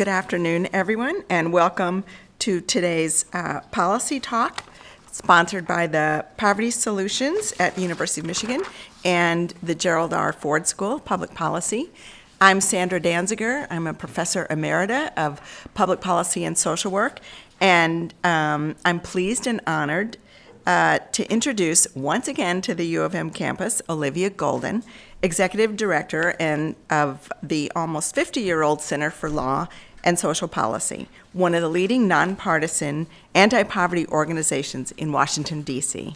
Good afternoon, everyone, and welcome to today's uh, policy talk, sponsored by the Poverty Solutions at the University of Michigan and the Gerald R. Ford School of Public Policy. I'm Sandra Danziger. I'm a professor emerita of public policy and social work, and um, I'm pleased and honored uh, to introduce once again to the U of M campus Olivia Golden, Executive Director and of the almost 50-year-old Center for Law and Social Policy, one of the leading nonpartisan anti-poverty organizations in Washington, D.C.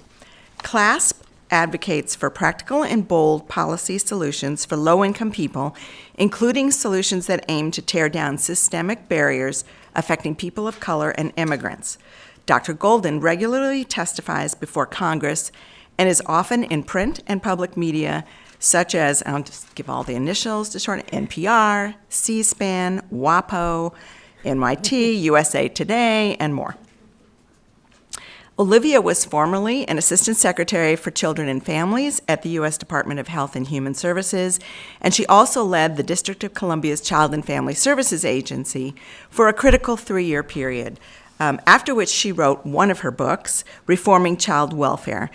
CLASP advocates for practical and bold policy solutions for low-income people, including solutions that aim to tear down systemic barriers affecting people of color and immigrants. Dr. Golden regularly testifies before Congress and is often in print and public media such as, I'll just give all the initials to short NPR, C-SPAN, WAPO, NYT, USA Today, and more. Olivia was formerly an Assistant Secretary for Children and Families at the U.S. Department of Health and Human Services, and she also led the District of Columbia's Child and Family Services Agency for a critical three-year period, um, after which she wrote one of her books, Reforming Child Welfare.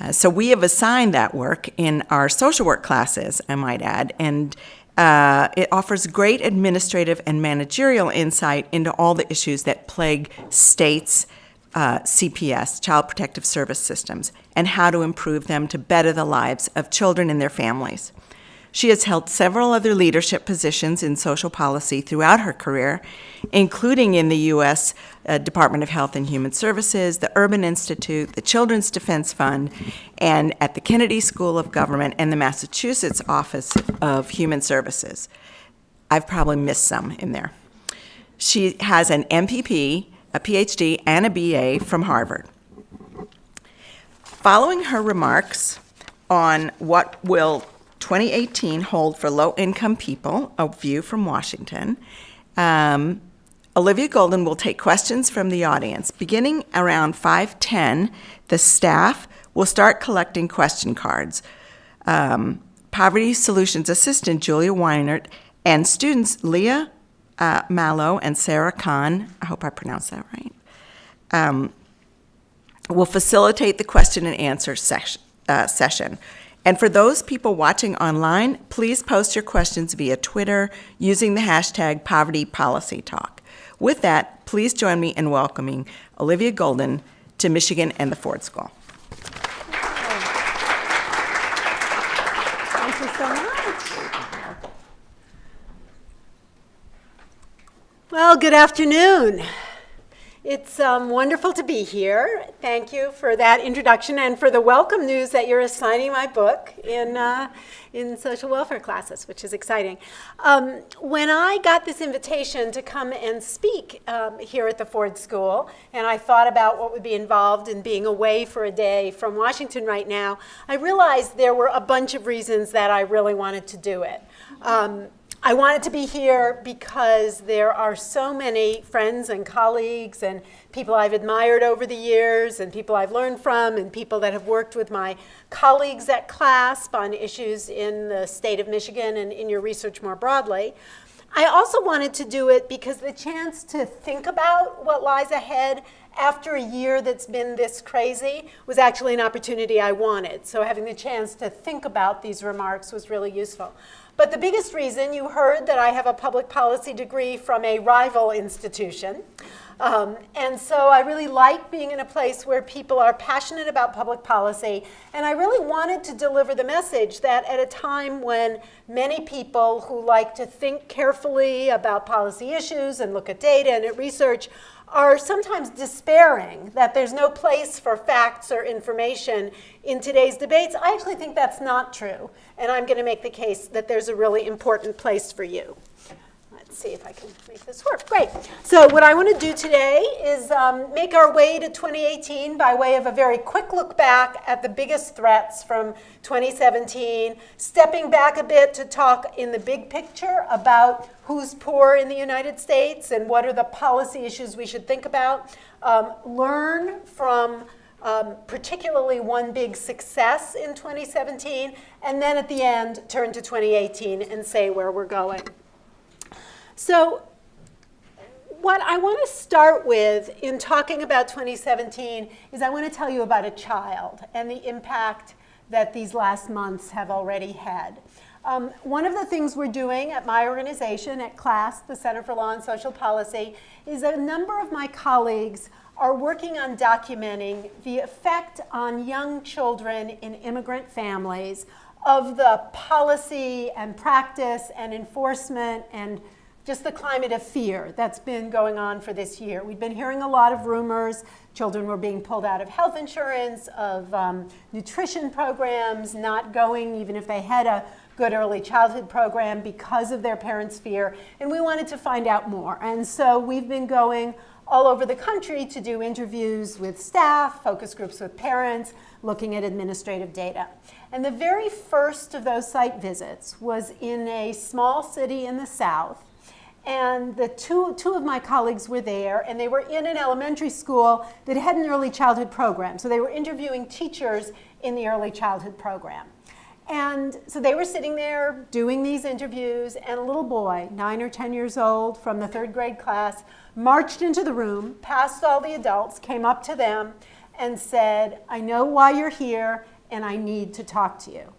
Uh, so we have assigned that work in our social work classes, I might add, and uh, it offers great administrative and managerial insight into all the issues that plague states' uh, CPS, Child Protective Service systems, and how to improve them to better the lives of children and their families. She has held several other leadership positions in social policy throughout her career, including in the U.S. Uh, Department of Health and Human Services, the Urban Institute, the Children's Defense Fund, and at the Kennedy School of Government and the Massachusetts Office of Human Services. I've probably missed some in there. She has an MPP, a PhD, and a BA from Harvard. Following her remarks on what will 2018 hold for low-income people, a view from Washington. Um, Olivia Golden will take questions from the audience. Beginning around 5:10, the staff will start collecting question cards. Um, Poverty Solutions Assistant Julia Weinert and students Leah uh, Mallow and Sarah Kahn, I hope I pronounced that right, um, will facilitate the question and answer session. Uh, session. And for those people watching online, please post your questions via Twitter using the hashtag Poverty Policy Talk. With that, please join me in welcoming Olivia Golden to Michigan and the Ford School. Thank you so much. Well, good afternoon. It's um, wonderful to be here. Thank you for that introduction and for the welcome news that you're assigning my book in, uh, in social welfare classes, which is exciting. Um, when I got this invitation to come and speak um, here at the Ford School, and I thought about what would be involved in being away for a day from Washington right now, I realized there were a bunch of reasons that I really wanted to do it. Um, I wanted to be here because there are so many friends and colleagues and people I've admired over the years and people I've learned from and people that have worked with my colleagues at CLASP on issues in the state of Michigan and in your research more broadly. I also wanted to do it because the chance to think about what lies ahead after a year that's been this crazy was actually an opportunity I wanted. So having the chance to think about these remarks was really useful. But the biggest reason, you heard that I have a public policy degree from a rival institution. Um, and so I really like being in a place where people are passionate about public policy. And I really wanted to deliver the message that at a time when many people who like to think carefully about policy issues and look at data and at research are sometimes despairing that there's no place for facts or information in today's debates. I actually think that's not true. And I'm going to make the case that there's a really important place for you. Let's see if I can make this work. Great. So what I want to do today is um, make our way to 2018 by way of a very quick look back at the biggest threats from 2017, stepping back a bit to talk in the big picture about who's poor in the United States and what are the policy issues we should think about, um, learn from um, particularly one big success in 2017, and then at the end turn to 2018 and say where we're going. So what I want to start with in talking about 2017 is I want to tell you about a child and the impact that these last months have already had. Um, one of the things we're doing at my organization, at CLASP, the Center for Law and Social Policy, is a number of my colleagues are working on documenting the effect on young children in immigrant families of the policy and practice and enforcement and just the climate of fear that's been going on for this year. We've been hearing a lot of rumors. Children were being pulled out of health insurance, of um, nutrition programs, not going even if they had a good early childhood program because of their parents' fear. And we wanted to find out more. And so we've been going all over the country to do interviews with staff, focus groups with parents, looking at administrative data. And the very first of those site visits was in a small city in the South. And the two, two of my colleagues were there, and they were in an elementary school that had an early childhood program. So they were interviewing teachers in the early childhood program. And so they were sitting there doing these interviews, and a little boy, nine or 10 years old, from the third grade class, marched into the room, passed all the adults, came up to them, and said, I know why you're here, and I need to talk to you.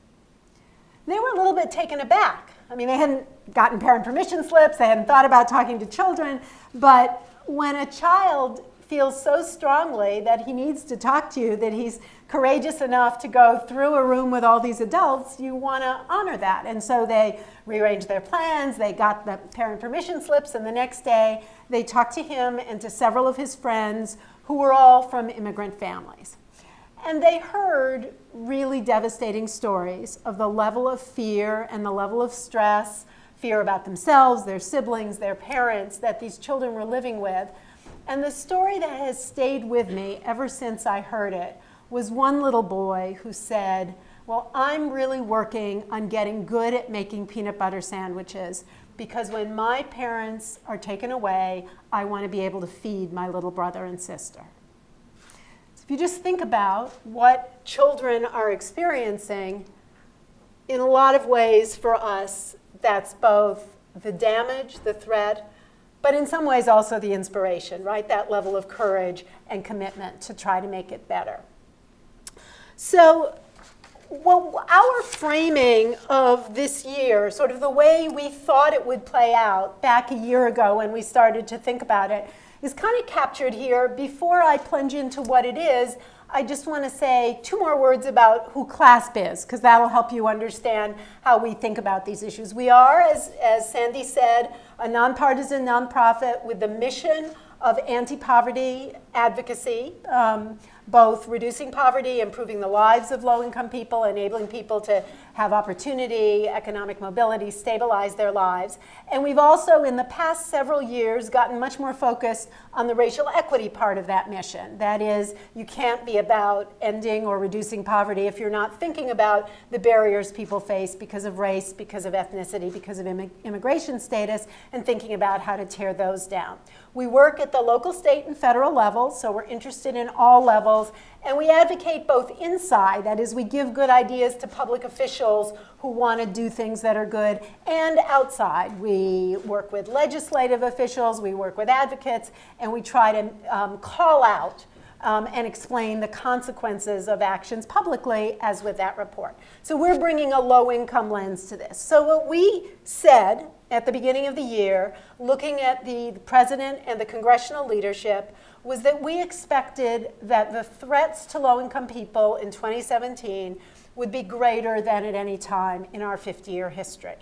They were a little bit taken aback. I mean, they hadn't gotten parent permission slips, they hadn't thought about talking to children, but when a child feels so strongly that he needs to talk to you, that he's courageous enough to go through a room with all these adults, you want to honor that. And so they rearranged their plans, they got the parent permission slips, and the next day they talked to him and to several of his friends who were all from immigrant families. And they heard really devastating stories of the level of fear and the level of stress, fear about themselves, their siblings, their parents that these children were living with and the story that has stayed with me ever since I heard it was one little boy who said, well, I'm really working on getting good at making peanut butter sandwiches because when my parents are taken away, I want to be able to feed my little brother and sister. If you just think about what children are experiencing, in a lot of ways for us, that's both the damage, the threat, but in some ways also the inspiration, right? That level of courage and commitment to try to make it better. So well, our framing of this year, sort of the way we thought it would play out back a year ago when we started to think about it, is kind of captured here. Before I plunge into what it is, I just want to say two more words about who CLASP is, because that'll help you understand how we think about these issues. We are, as, as Sandy said, a nonpartisan nonprofit with the mission of anti-poverty advocacy. Um, both reducing poverty, improving the lives of low-income people, enabling people to have opportunity, economic mobility, stabilize their lives. And we've also, in the past several years, gotten much more focused on the racial equity part of that mission. That is, you can't be about ending or reducing poverty if you're not thinking about the barriers people face because of race, because of ethnicity, because of immigration status, and thinking about how to tear those down. We work at the local, state, and federal levels, so we're interested in all levels, and we advocate both inside, that is, we give good ideas to public officials who want to do things that are good, and outside. We work with legislative officials, we work with advocates, and we try to um, call out um, and explain the consequences of actions publicly, as with that report. So we're bringing a low-income lens to this. So what we said at the beginning of the year, looking at the president and the congressional leadership, was that we expected that the threats to low-income people in 2017 would be greater than at any time in our 50-year history.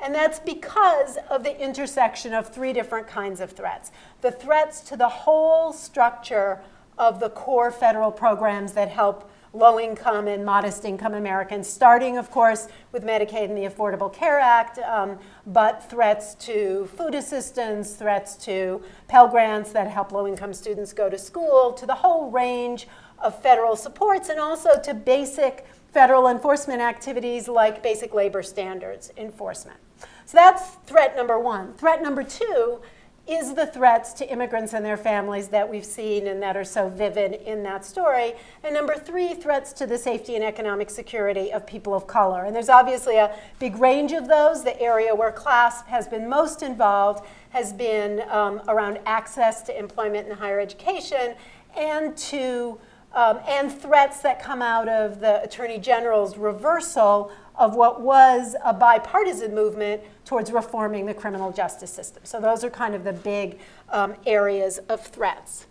And that's because of the intersection of three different kinds of threats. The threats to the whole structure of the core federal programs that help low income and modest income Americans, starting, of course, with Medicaid and the Affordable Care Act, um, but threats to food assistance, threats to Pell Grants that help low income students go to school, to the whole range of federal supports, and also to basic federal enforcement activities like basic labor standards enforcement. So that's threat number one. Threat number two is the threats to immigrants and their families that we've seen and that are so vivid in that story. And number three, threats to the safety and economic security of people of color. And there's obviously a big range of those. The area where CLASP has been most involved has been um, around access to employment and higher education and to um, and threats that come out of the Attorney General's reversal of what was a bipartisan movement towards reforming the criminal justice system. So those are kind of the big um, areas of threats.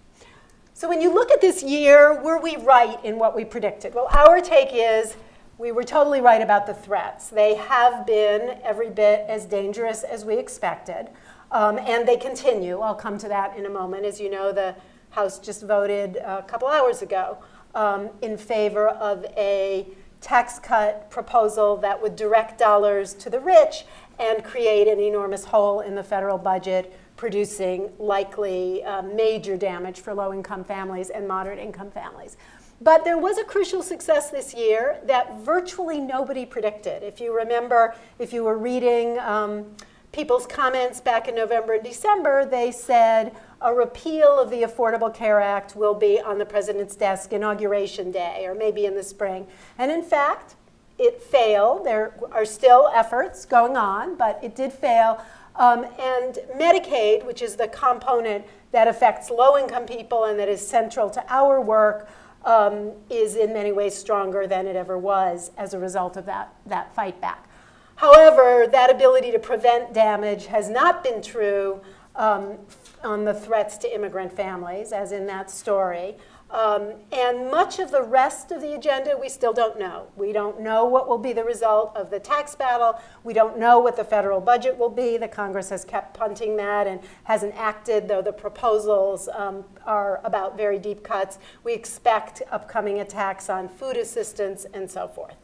So when you look at this year, were we right in what we predicted? Well, our take is we were totally right about the threats. They have been every bit as dangerous as we expected, um, and they continue. I'll come to that in a moment. As you know, the House just voted a couple hours ago um, in favor of a tax cut proposal that would direct dollars to the rich and create an enormous hole in the federal budget, producing likely uh, major damage for low income families and moderate income families. But there was a crucial success this year that virtually nobody predicted. If you remember, if you were reading um, people's comments back in November and December, they said, a repeal of the Affordable Care Act will be on the president's desk inauguration day or maybe in the spring. And in fact, it failed. There are still efforts going on, but it did fail. Um, and Medicaid, which is the component that affects low income people and that is central to our work, um, is in many ways stronger than it ever was as a result of that, that fight back. However, that ability to prevent damage has not been true um, on the threats to immigrant families, as in that story. Um, and much of the rest of the agenda we still don't know. We don't know what will be the result of the tax battle. We don't know what the federal budget will be. The Congress has kept punting that and hasn't acted, though the proposals um, are about very deep cuts. We expect upcoming attacks on food assistance and so forth.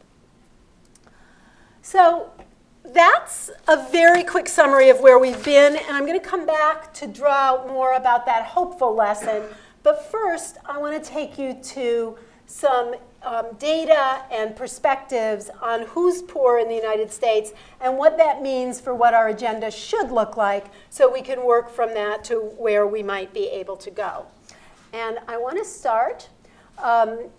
So that's a very quick summary of where we've been, and I'm going to come back to draw out more about that hopeful lesson. But first, I want to take you to some um, data and perspectives on who's poor in the United States and what that means for what our agenda should look like so we can work from that to where we might be able to go. And I want to start um,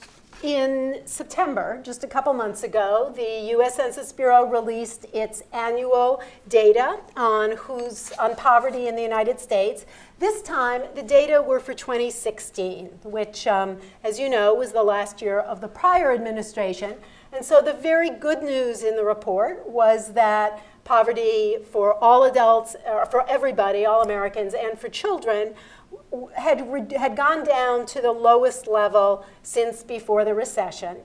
in September, just a couple months ago, the U.S. Census Bureau released its annual data on who's on poverty in the United States. This time, the data were for 2016, which, um, as you know, was the last year of the prior administration. And so the very good news in the report was that poverty for all adults, uh, for everybody, all Americans, and for children had, had gone down to the lowest level since before the recession.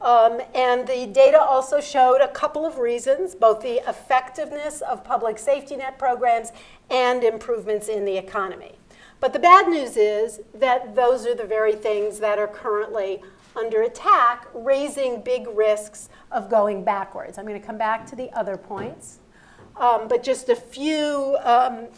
Um, and the data also showed a couple of reasons, both the effectiveness of public safety net programs and improvements in the economy. But the bad news is that those are the very things that are currently under attack, raising big risks of going backwards. I'm going to come back to the other points. Um, but just a few um,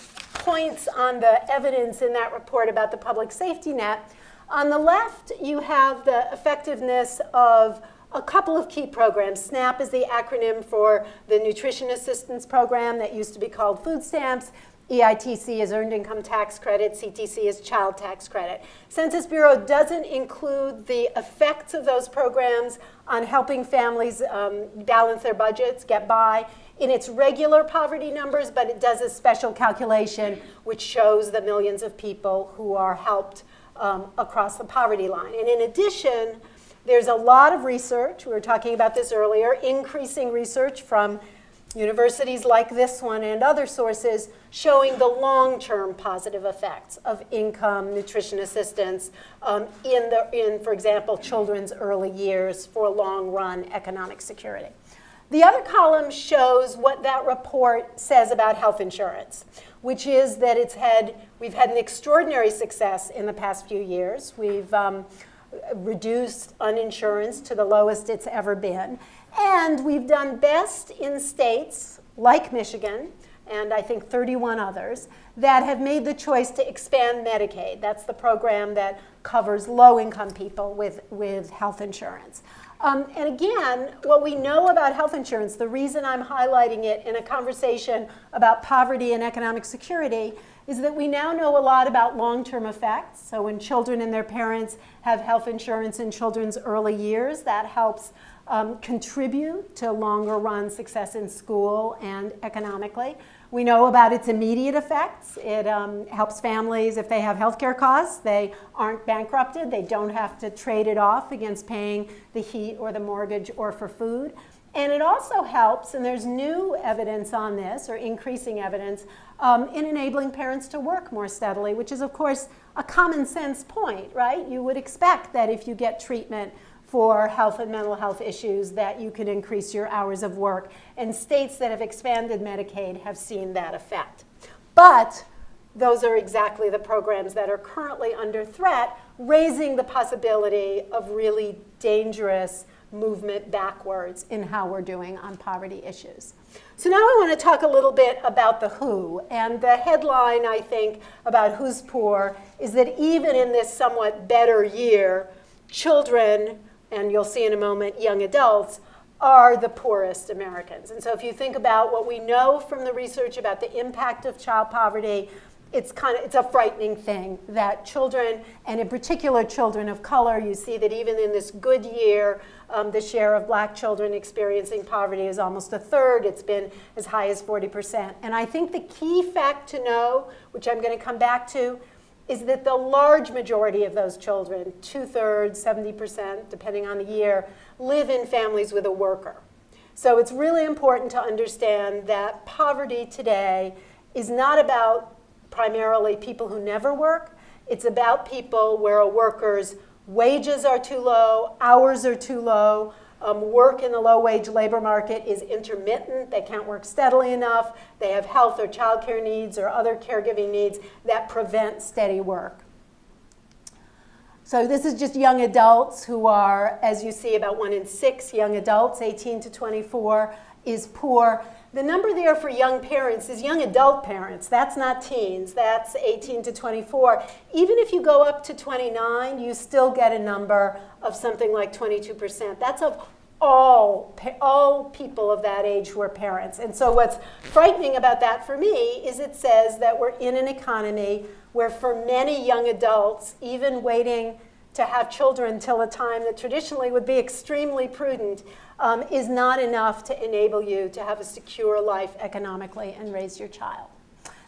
points on the evidence in that report about the public safety net. On the left, you have the effectiveness of a couple of key programs. SNAP is the acronym for the Nutrition Assistance Program that used to be called food stamps. EITC is Earned Income Tax Credit, CTC is Child Tax Credit. Census Bureau doesn't include the effects of those programs on helping families um, balance their budgets, get by in its regular poverty numbers, but it does a special calculation which shows the millions of people who are helped um, across the poverty line. And in addition, there's a lot of research, we were talking about this earlier, increasing research from universities like this one and other sources showing the long-term positive effects of income, nutrition assistance um, in, the, in, for example, children's early years for long-run economic security. The other column shows what that report says about health insurance, which is that it's had, we've had an extraordinary success in the past few years. We've um, reduced uninsurance to the lowest it's ever been. And we've done best in states like Michigan, and I think 31 others, that have made the choice to expand Medicaid. That's the program that covers low income people with, with health insurance. Um, and again, what we know about health insurance, the reason I'm highlighting it in a conversation about poverty and economic security, is that we now know a lot about long-term effects. So when children and their parents have health insurance in children's early years, that helps um, contribute to longer run success in school and economically. We know about its immediate effects. It um, helps families if they have healthcare costs. They aren't bankrupted. They don't have to trade it off against paying the heat or the mortgage or for food. And it also helps, and there's new evidence on this, or increasing evidence, um, in enabling parents to work more steadily, which is, of course, a common sense point, right? You would expect that if you get treatment for health and mental health issues that you can increase your hours of work. And states that have expanded Medicaid have seen that effect. But those are exactly the programs that are currently under threat, raising the possibility of really dangerous movement backwards in how we're doing on poverty issues. So now I want to talk a little bit about the WHO. And the headline, I think, about Who's Poor is that even in this somewhat better year, children and you'll see in a moment young adults, are the poorest Americans. And so if you think about what we know from the research about the impact of child poverty, it's kind of it's a frightening thing that children and in particular children of color you see that even in this good year um, the share of black children experiencing poverty is almost a third it's been as high as 40% and i think the key fact to know which i'm going to come back to is that the large majority of those children, two thirds, 70%, depending on the year, live in families with a worker. So it's really important to understand that poverty today is not about primarily people who never work. It's about people where a worker's wages are too low, hours are too low, um, work in the low-wage labor market is intermittent. They can't work steadily enough. They have health or childcare needs or other caregiving needs that prevent steady work. So this is just young adults who are, as you see, about one in six young adults, 18 to 24, is poor. The number there for young parents is young adult parents. That's not teens. That's 18 to 24. Even if you go up to 29, you still get a number of something like 22%. That's of all, all people of that age who are parents. And so what's frightening about that for me is it says that we're in an economy where for many young adults, even waiting to have children till a time that traditionally would be extremely prudent, um, is not enough to enable you to have a secure life economically and raise your child.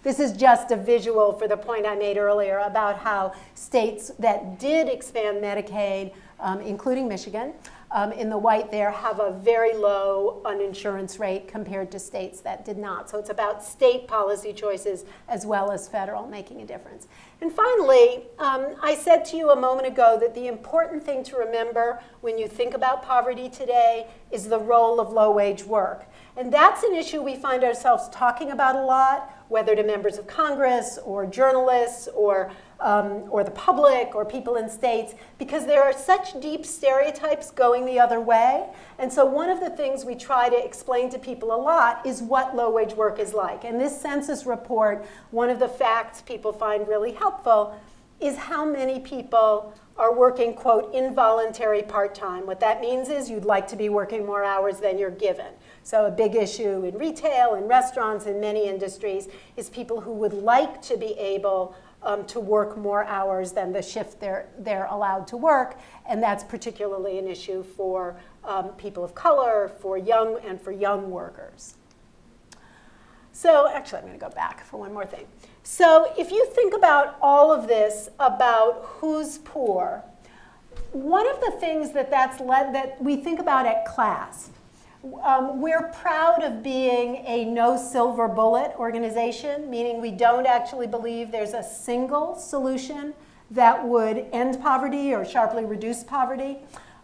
This is just a visual for the point I made earlier about how states that did expand Medicaid, um, including Michigan, um, in the white there have a very low uninsurance rate compared to states that did not. So it's about state policy choices as well as federal making a difference. And finally, um, I said to you a moment ago that the important thing to remember when you think about poverty today is the role of low-wage work. And that's an issue we find ourselves talking about a lot, whether to members of Congress or journalists or um, or the public or people in states because there are such deep stereotypes going the other way. And so one of the things we try to explain to people a lot is what low-wage work is like. And this census report, one of the facts people find really helpful is how many people are working, quote, involuntary part-time. What that means is you'd like to be working more hours than you're given. So a big issue in retail, in restaurants, in many industries is people who would like to be able um, to work more hours than the shift they're, they're allowed to work. And that's particularly an issue for um, people of color, for young, and for young workers. So actually, I'm going to go back for one more thing. So if you think about all of this about who's poor, one of the things that that's led that we think about at CLASP um, we're proud of being a no silver bullet organization, meaning we don't actually believe there's a single solution that would end poverty or sharply reduce poverty.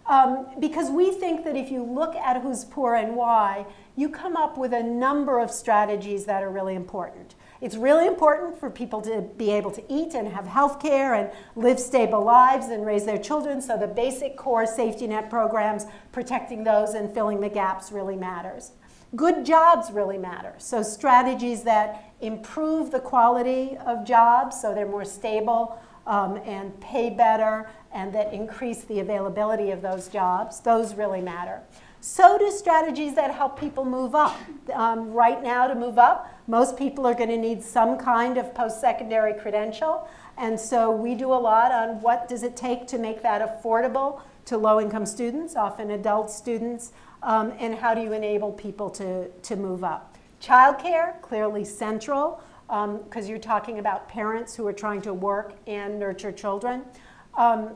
Um, because we think that if you look at who's poor and why, you come up with a number of strategies that are really important. It's really important for people to be able to eat and have health care and live stable lives and raise their children. So the basic core safety net programs, protecting those and filling the gaps really matters. Good jobs really matter. So strategies that improve the quality of jobs so they're more stable um, and pay better and that increase the availability of those jobs, those really matter. So do strategies that help people move up. Um, right now to move up, most people are going to need some kind of post-secondary credential. And so we do a lot on what does it take to make that affordable to low-income students, often adult students, um, and how do you enable people to, to move up. Childcare, clearly central, because um, you're talking about parents who are trying to work and nurture children. Um,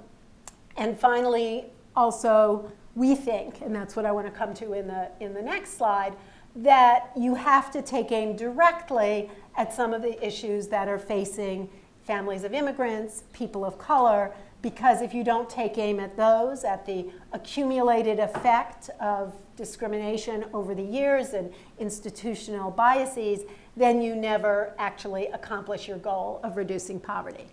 and finally, also, we think, and that's what I want to come to in the, in the next slide, that you have to take aim directly at some of the issues that are facing families of immigrants, people of color, because if you don't take aim at those, at the accumulated effect of discrimination over the years and institutional biases, then you never actually accomplish your goal of reducing poverty.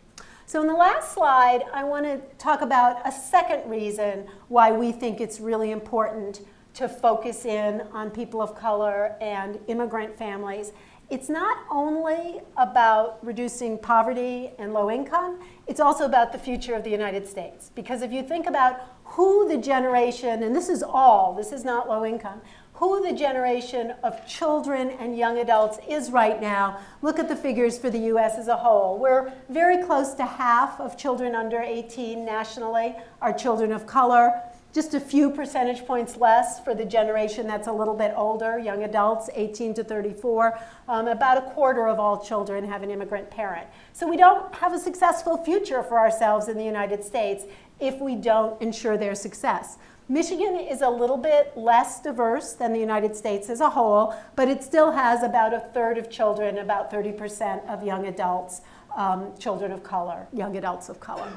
So in the last slide, I want to talk about a second reason why we think it's really important to focus in on people of color and immigrant families it's not only about reducing poverty and low income, it's also about the future of the United States. Because if you think about who the generation, and this is all, this is not low income, who the generation of children and young adults is right now, look at the figures for the US as a whole. We're very close to half of children under 18 nationally are children of color just a few percentage points less for the generation that's a little bit older, young adults, 18 to 34. Um, about a quarter of all children have an immigrant parent. So we don't have a successful future for ourselves in the United States if we don't ensure their success. Michigan is a little bit less diverse than the United States as a whole, but it still has about a third of children, about 30% of young adults, um, children of color, young adults of color.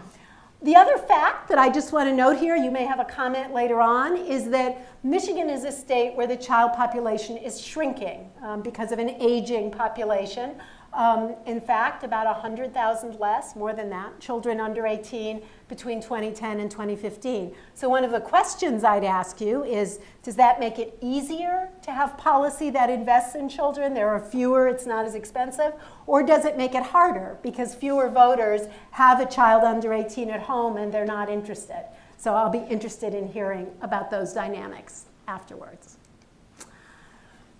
The other fact that I just want to note here, you may have a comment later on, is that Michigan is a state where the child population is shrinking um, because of an aging population. Um, in fact, about 100,000 less, more than that, children under 18 between 2010 and 2015. So one of the questions I'd ask you is, does that make it easier to have policy that invests in children? There are fewer, it's not as expensive. Or does it make it harder because fewer voters have a child under 18 at home and they're not interested? So I'll be interested in hearing about those dynamics afterwards.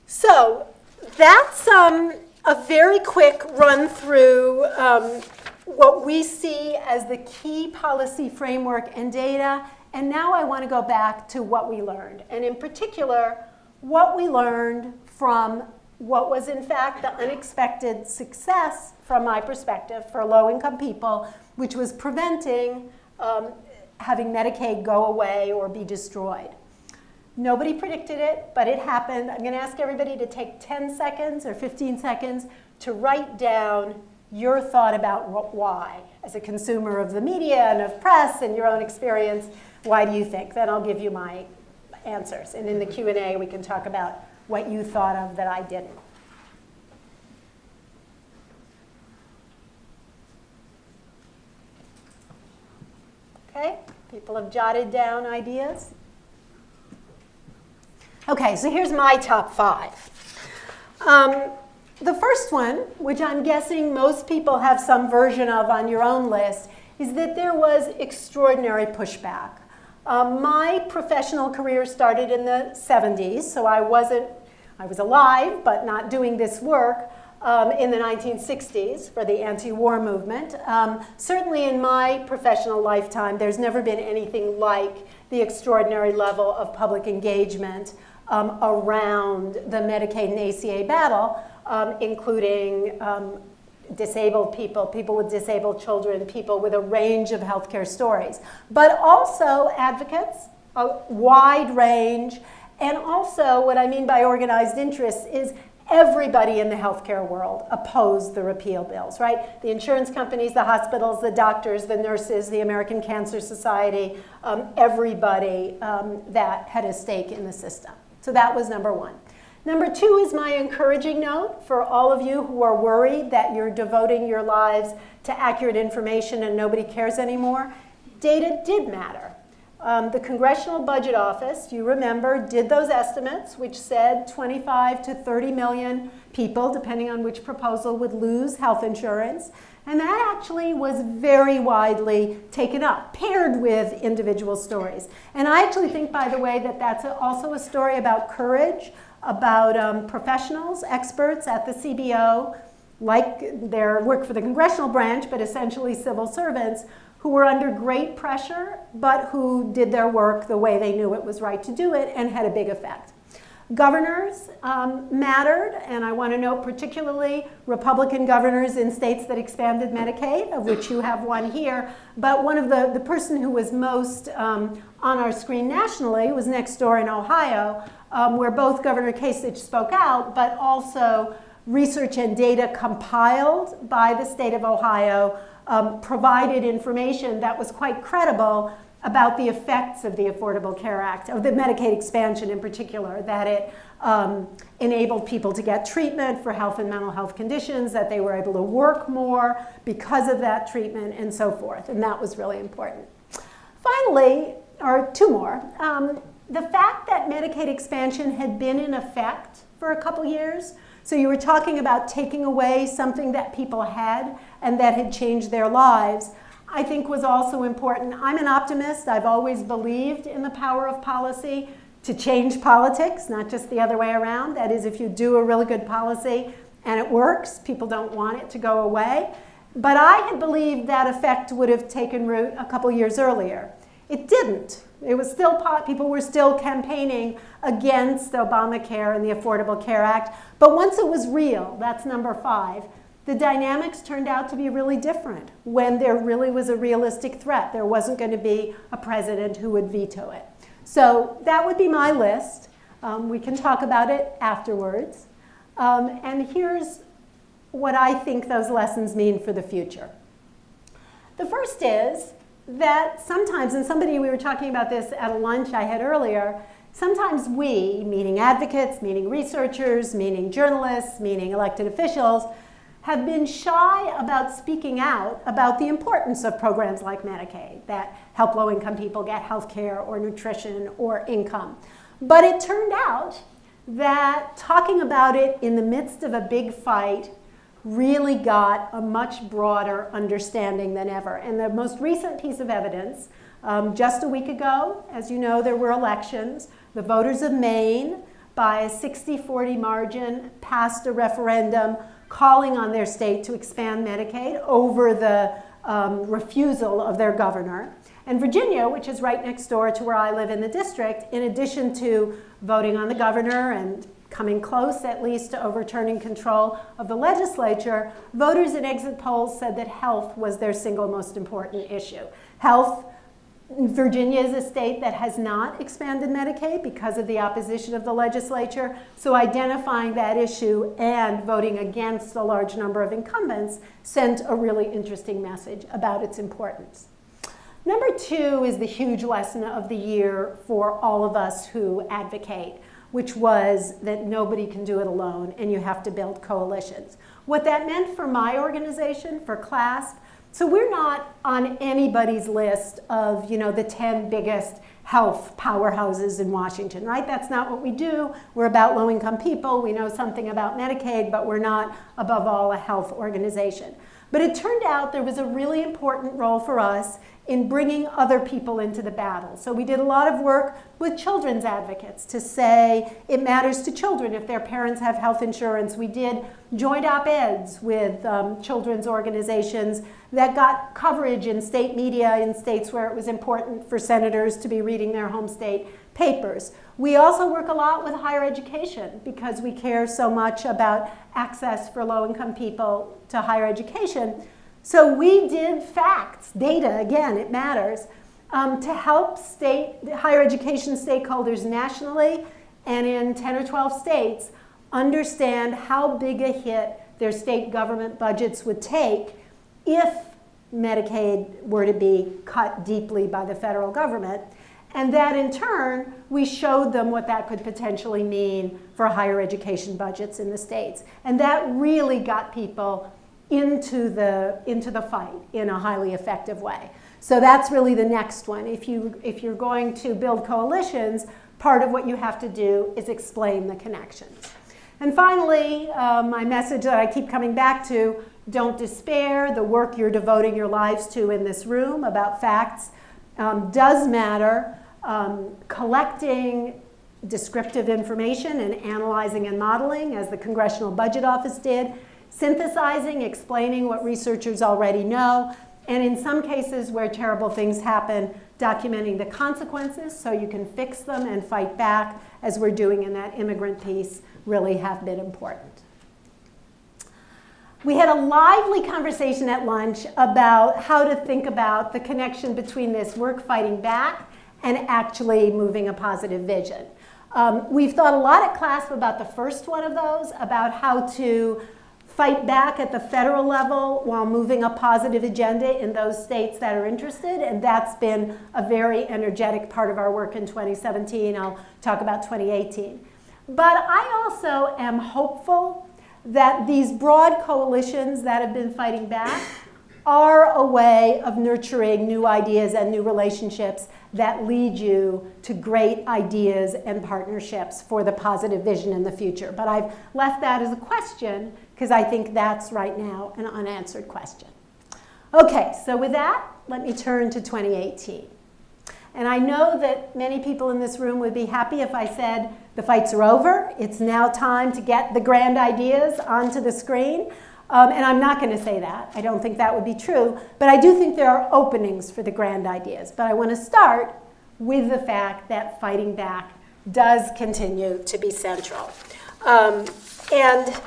So that's um, a very quick run through um, what we see as the key policy framework and data. And now I want to go back to what we learned. And in particular, what we learned from what was in fact the unexpected success from my perspective for low-income people, which was preventing um, having Medicaid go away or be destroyed. Nobody predicted it, but it happened. I'm going to ask everybody to take 10 seconds or 15 seconds to write down your thought about why. As a consumer of the media and of press and your own experience, why do you think? Then I'll give you my answers. And in the Q&A, we can talk about what you thought of that I didn't. Okay, people have jotted down ideas. Okay, so here's my top five. Um, the first one, which I'm guessing most people have some version of on your own list, is that there was extraordinary pushback. Um, my professional career started in the 70s, so I wasn't, I was alive, but not doing this work um, in the 1960s for the anti-war movement. Um, certainly in my professional lifetime, there's never been anything like the extraordinary level of public engagement um, around the Medicaid and ACA battle, um, including um, disabled people, people with disabled children, people with a range of healthcare stories, but also advocates, a wide range, and also what I mean by organized interests is everybody in the healthcare world opposed the repeal bills, right? The insurance companies, the hospitals, the doctors, the nurses, the American Cancer Society, um, everybody um, that had a stake in the system. So that was number one. Number two is my encouraging note for all of you who are worried that you're devoting your lives to accurate information and nobody cares anymore. Data did matter. Um, the Congressional Budget Office, you remember, did those estimates, which said 25 to 30 million people, depending on which proposal, would lose health insurance. And that actually was very widely taken up, paired with individual stories. And I actually think, by the way, that that's also a story about courage, about um, professionals, experts at the CBO, like their work for the congressional branch, but essentially civil servants, who were under great pressure, but who did their work the way they knew it was right to do it and had a big effect. Governors um, mattered, and I want to note particularly Republican governors in states that expanded Medicaid, of which you have one here. But one of the, the person who was most um, on our screen nationally was next door in Ohio, um, where both Governor Kasich spoke out, but also research and data compiled by the state of Ohio um, provided information that was quite credible about the effects of the Affordable Care Act, of the Medicaid expansion in particular, that it um, enabled people to get treatment for health and mental health conditions, that they were able to work more because of that treatment, and so forth. And that was really important. Finally, or two more, um, the fact that Medicaid expansion had been in effect for a couple years so you were talking about taking away something that people had and that had changed their lives. I think was also important. I'm an optimist. I've always believed in the power of policy to change politics, not just the other way around. That is, if you do a really good policy and it works, people don't want it to go away. But I had believed that effect would have taken root a couple years earlier. It didn't. It was still, people were still campaigning against Obamacare and the Affordable Care Act. But once it was real, that's number five, the dynamics turned out to be really different when there really was a realistic threat. There wasn't going to be a president who would veto it. So that would be my list. Um, we can talk about it afterwards. Um, and here's what I think those lessons mean for the future. The first is that sometimes, and somebody, we were talking about this at a lunch I had earlier, sometimes we, meaning advocates, meaning researchers, meaning journalists, meaning elected officials, have been shy about speaking out about the importance of programs like Medicaid that help low-income people get health care or nutrition or income. But it turned out that talking about it in the midst of a big fight really got a much broader understanding than ever. And the most recent piece of evidence, um, just a week ago, as you know, there were elections. The voters of Maine, by a 60-40 margin, passed a referendum calling on their state to expand Medicaid over the um, refusal of their governor. And Virginia, which is right next door to where I live in the district, in addition to voting on the governor and coming close at least to overturning control of the legislature, voters in exit polls said that health was their single most important issue. Health, Virginia is a state that has not expanded Medicaid because of the opposition of the legislature, so identifying that issue and voting against a large number of incumbents sent a really interesting message about its importance. Number two is the huge lesson of the year for all of us who advocate which was that nobody can do it alone and you have to build coalitions. What that meant for my organization, for CLASP, so we're not on anybody's list of you know, the 10 biggest health powerhouses in Washington, right? That's not what we do. We're about low-income people. We know something about Medicaid, but we're not, above all, a health organization. But it turned out there was a really important role for us in bringing other people into the battle. So we did a lot of work with children's advocates to say it matters to children if their parents have health insurance. We did joint op-eds with um, children's organizations that got coverage in state media in states where it was important for senators to be reading their home state papers. We also work a lot with higher education because we care so much about access for low-income people to higher education. So we did facts, data, again, it matters, um, to help state, higher education stakeholders nationally and in 10 or 12 states understand how big a hit their state government budgets would take if Medicaid were to be cut deeply by the federal government. And that in turn, we showed them what that could potentially mean for higher education budgets in the states. And that really got people into the, into the fight in a highly effective way. So that's really the next one. If, you, if you're going to build coalitions, part of what you have to do is explain the connections. And finally, uh, my message that I keep coming back to, don't despair. The work you're devoting your lives to in this room about facts um, does matter. Um, collecting descriptive information and analyzing and modeling, as the Congressional Budget Office did, synthesizing, explaining what researchers already know, and in some cases where terrible things happen, documenting the consequences so you can fix them and fight back, as we're doing in that immigrant piece, really have been important. We had a lively conversation at lunch about how to think about the connection between this work fighting back and actually moving a positive vision. Um, we've thought a lot at CLASP about the first one of those, about how to fight back at the federal level while moving a positive agenda in those states that are interested. And that's been a very energetic part of our work in 2017. I'll talk about 2018. But I also am hopeful that these broad coalitions that have been fighting back are a way of nurturing new ideas and new relationships that lead you to great ideas and partnerships for the positive vision in the future. But I've left that as a question because I think that's right now an unanswered question. Okay, so with that, let me turn to 2018. And I know that many people in this room would be happy if I said the fights are over. It's now time to get the grand ideas onto the screen. Um, and I'm not going to say that. I don't think that would be true. But I do think there are openings for the grand ideas. But I want to start with the fact that fighting back does continue to be central. Um, and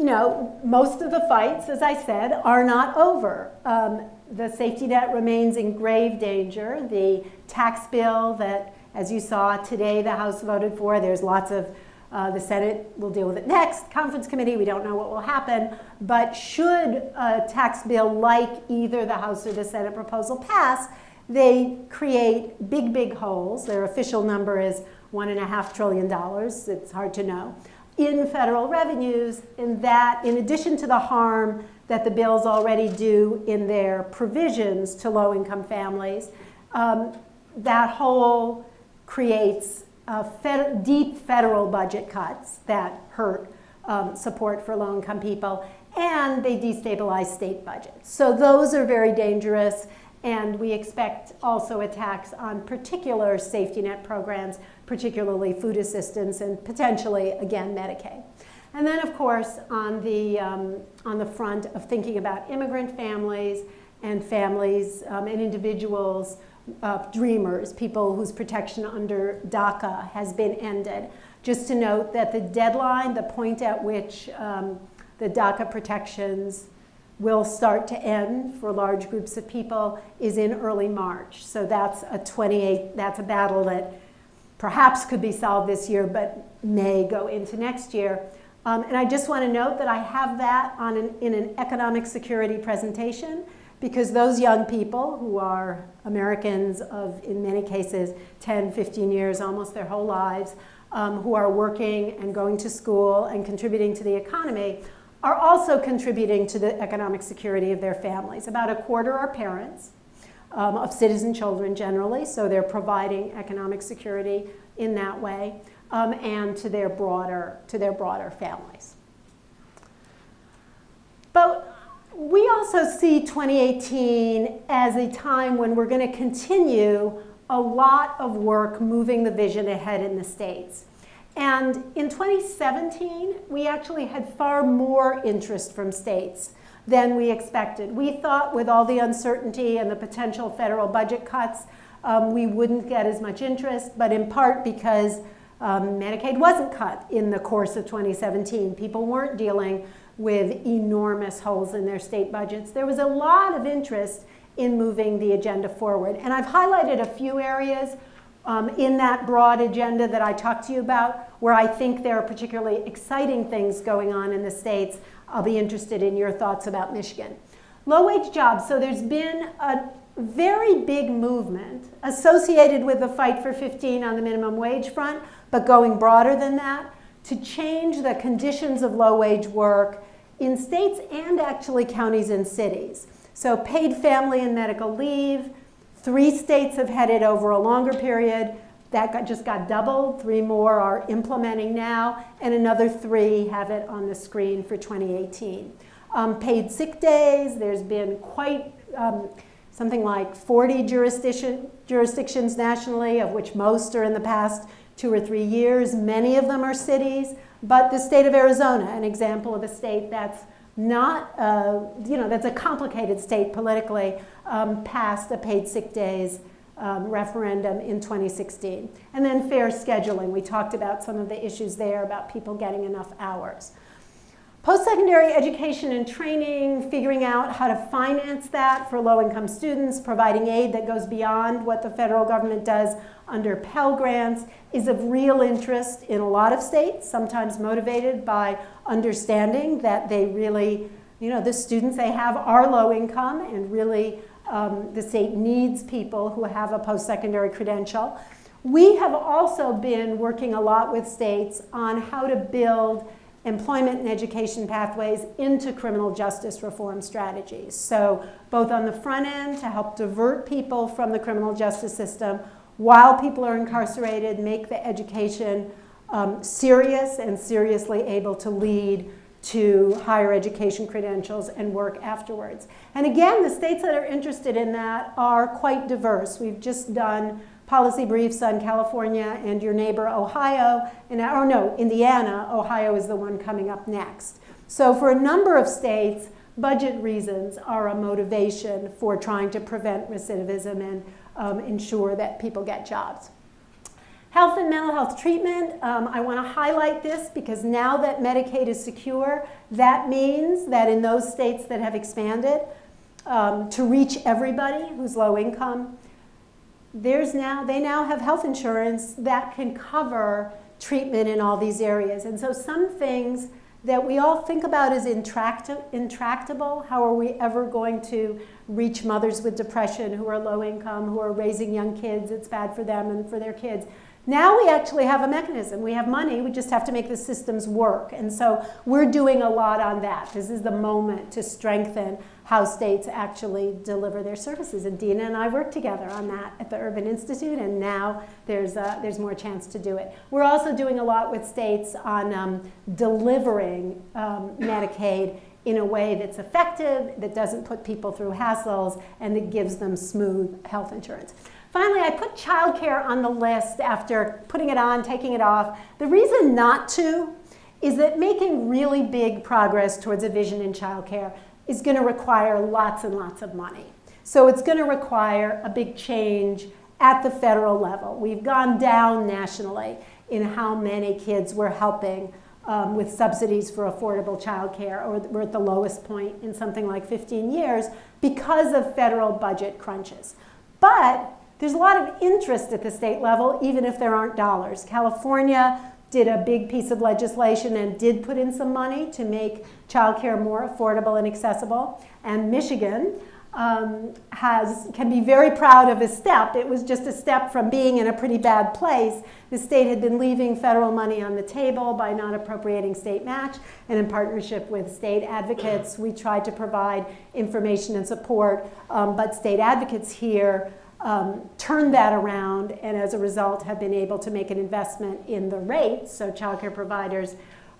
you know, most of the fights, as I said, are not over. Um, the safety net remains in grave danger. The tax bill that, as you saw today, the House voted for, there's lots of, uh, the Senate will deal with it next. Conference committee, we don't know what will happen. But should a tax bill like either the House or the Senate proposal pass, they create big, big holes. Their official number is one and a half trillion dollars. It's hard to know in federal revenues in that in addition to the harm that the bills already do in their provisions to low-income families, um, that hole creates fed deep federal budget cuts that hurt um, support for low-income people, and they destabilize state budgets. So those are very dangerous, and we expect also attacks on particular safety net programs particularly food assistance and potentially, again, Medicaid. And then, of course, on the, um, on the front of thinking about immigrant families and families um, and individuals, uh, dreamers, people whose protection under DACA has been ended. Just to note that the deadline, the point at which um, the DACA protections will start to end for large groups of people is in early March. So that's a 28, that's a battle that perhaps could be solved this year, but may go into next year. Um, and I just want to note that I have that on an, in an economic security presentation because those young people who are Americans of, in many cases, 10, 15 years, almost their whole lives, um, who are working and going to school and contributing to the economy, are also contributing to the economic security of their families. About a quarter are parents, um, of citizen children generally, so they're providing economic security in that way, um, and to their broader to their broader families. But we also see 2018 as a time when we're going to continue a lot of work moving the vision ahead in the states. And in 2017, we actually had far more interest from states than we expected. We thought with all the uncertainty and the potential federal budget cuts, um, we wouldn't get as much interest, but in part because um, Medicaid wasn't cut in the course of 2017. People weren't dealing with enormous holes in their state budgets. There was a lot of interest in moving the agenda forward. And I've highlighted a few areas um, in that broad agenda that I talked to you about where I think there are particularly exciting things going on in the states. I'll be interested in your thoughts about Michigan. Low-wage jobs. So there's been a very big movement associated with the fight for 15 on the minimum wage front, but going broader than that, to change the conditions of low-wage work in states and actually counties and cities. So paid family and medical leave, three states have had it over a longer period. That got, just got doubled. Three more are implementing now, and another three have it on the screen for 2018. Um, paid sick days, there's been quite um, something like 40 jurisdiction, jurisdictions nationally, of which most are in the past two or three years. Many of them are cities, but the state of Arizona, an example of a state that's not, uh, you know, that's a complicated state politically, um, passed a paid sick days um, referendum in 2016. And then fair scheduling. We talked about some of the issues there about people getting enough hours. Post-secondary education and training, figuring out how to finance that for low-income students, providing aid that goes beyond what the federal government does under Pell Grants is of real interest in a lot of states, sometimes motivated by understanding that they really, you know, the students they have are low income and really um, the state needs people who have a post-secondary credential. We have also been working a lot with states on how to build employment and education pathways into criminal justice reform strategies. So both on the front end to help divert people from the criminal justice system while people are incarcerated, make the education um, serious and seriously able to lead to higher education credentials and work afterwards. And again, the states that are interested in that are quite diverse. We've just done policy briefs on California and your neighbor Ohio, and, or no, Indiana, Ohio is the one coming up next. So for a number of states, budget reasons are a motivation for trying to prevent recidivism and um, ensure that people get jobs. Health and mental health treatment, um, I want to highlight this because now that Medicaid is secure, that means that in those states that have expanded, um, to reach everybody who's low income, there's now, they now have health insurance that can cover treatment in all these areas. And so some things that we all think about as intractable, how are we ever going to reach mothers with depression who are low income, who are raising young kids, it's bad for them and for their kids. Now we actually have a mechanism. We have money, we just have to make the systems work. And so we're doing a lot on that. This is the moment to strengthen how states actually deliver their services. And Dina and I work together on that at the Urban Institute, and now there's, uh, there's more chance to do it. We're also doing a lot with states on um, delivering um, Medicaid in a way that's effective, that doesn't put people through hassles, and that gives them smooth health insurance. Finally, I put childcare on the list after putting it on, taking it off. The reason not to is that making really big progress towards a vision in childcare is going to require lots and lots of money. So it's going to require a big change at the federal level. We've gone down nationally in how many kids we're helping um, with subsidies for affordable childcare, or we're at the lowest point in something like 15 years because of federal budget crunches. But there's a lot of interest at the state level, even if there aren't dollars. California did a big piece of legislation and did put in some money to make childcare more affordable and accessible. And Michigan um, has, can be very proud of a step. It was just a step from being in a pretty bad place. The state had been leaving federal money on the table by not appropriating state match, and in partnership with state advocates, we tried to provide information and support, um, but state advocates here um, turned that around and as a result have been able to make an investment in the rates. So childcare providers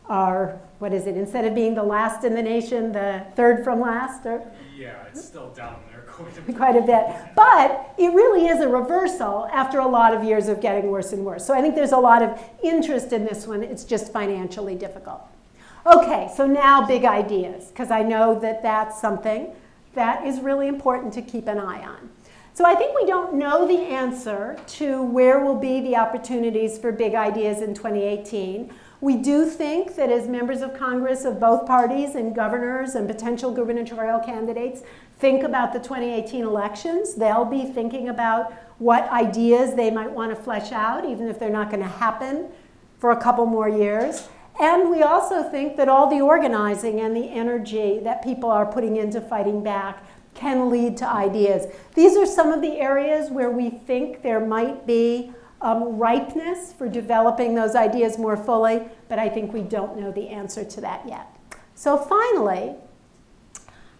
are, what is it, instead of being the last in the nation, the third from last? Or? Yeah, it's still down there quite a bit. Quite a bit. But it really is a reversal after a lot of years of getting worse and worse. So I think there's a lot of interest in this one. It's just financially difficult. Okay, so now big ideas, because I know that that's something that is really important to keep an eye on. So I think we don't know the answer to where will be the opportunities for big ideas in 2018. We do think that as members of Congress of both parties and governors and potential gubernatorial candidates think about the 2018 elections, they'll be thinking about what ideas they might want to flesh out, even if they're not going to happen for a couple more years. And we also think that all the organizing and the energy that people are putting into fighting back can lead to ideas. These are some of the areas where we think there might be um, ripeness for developing those ideas more fully, but I think we don't know the answer to that yet. So finally,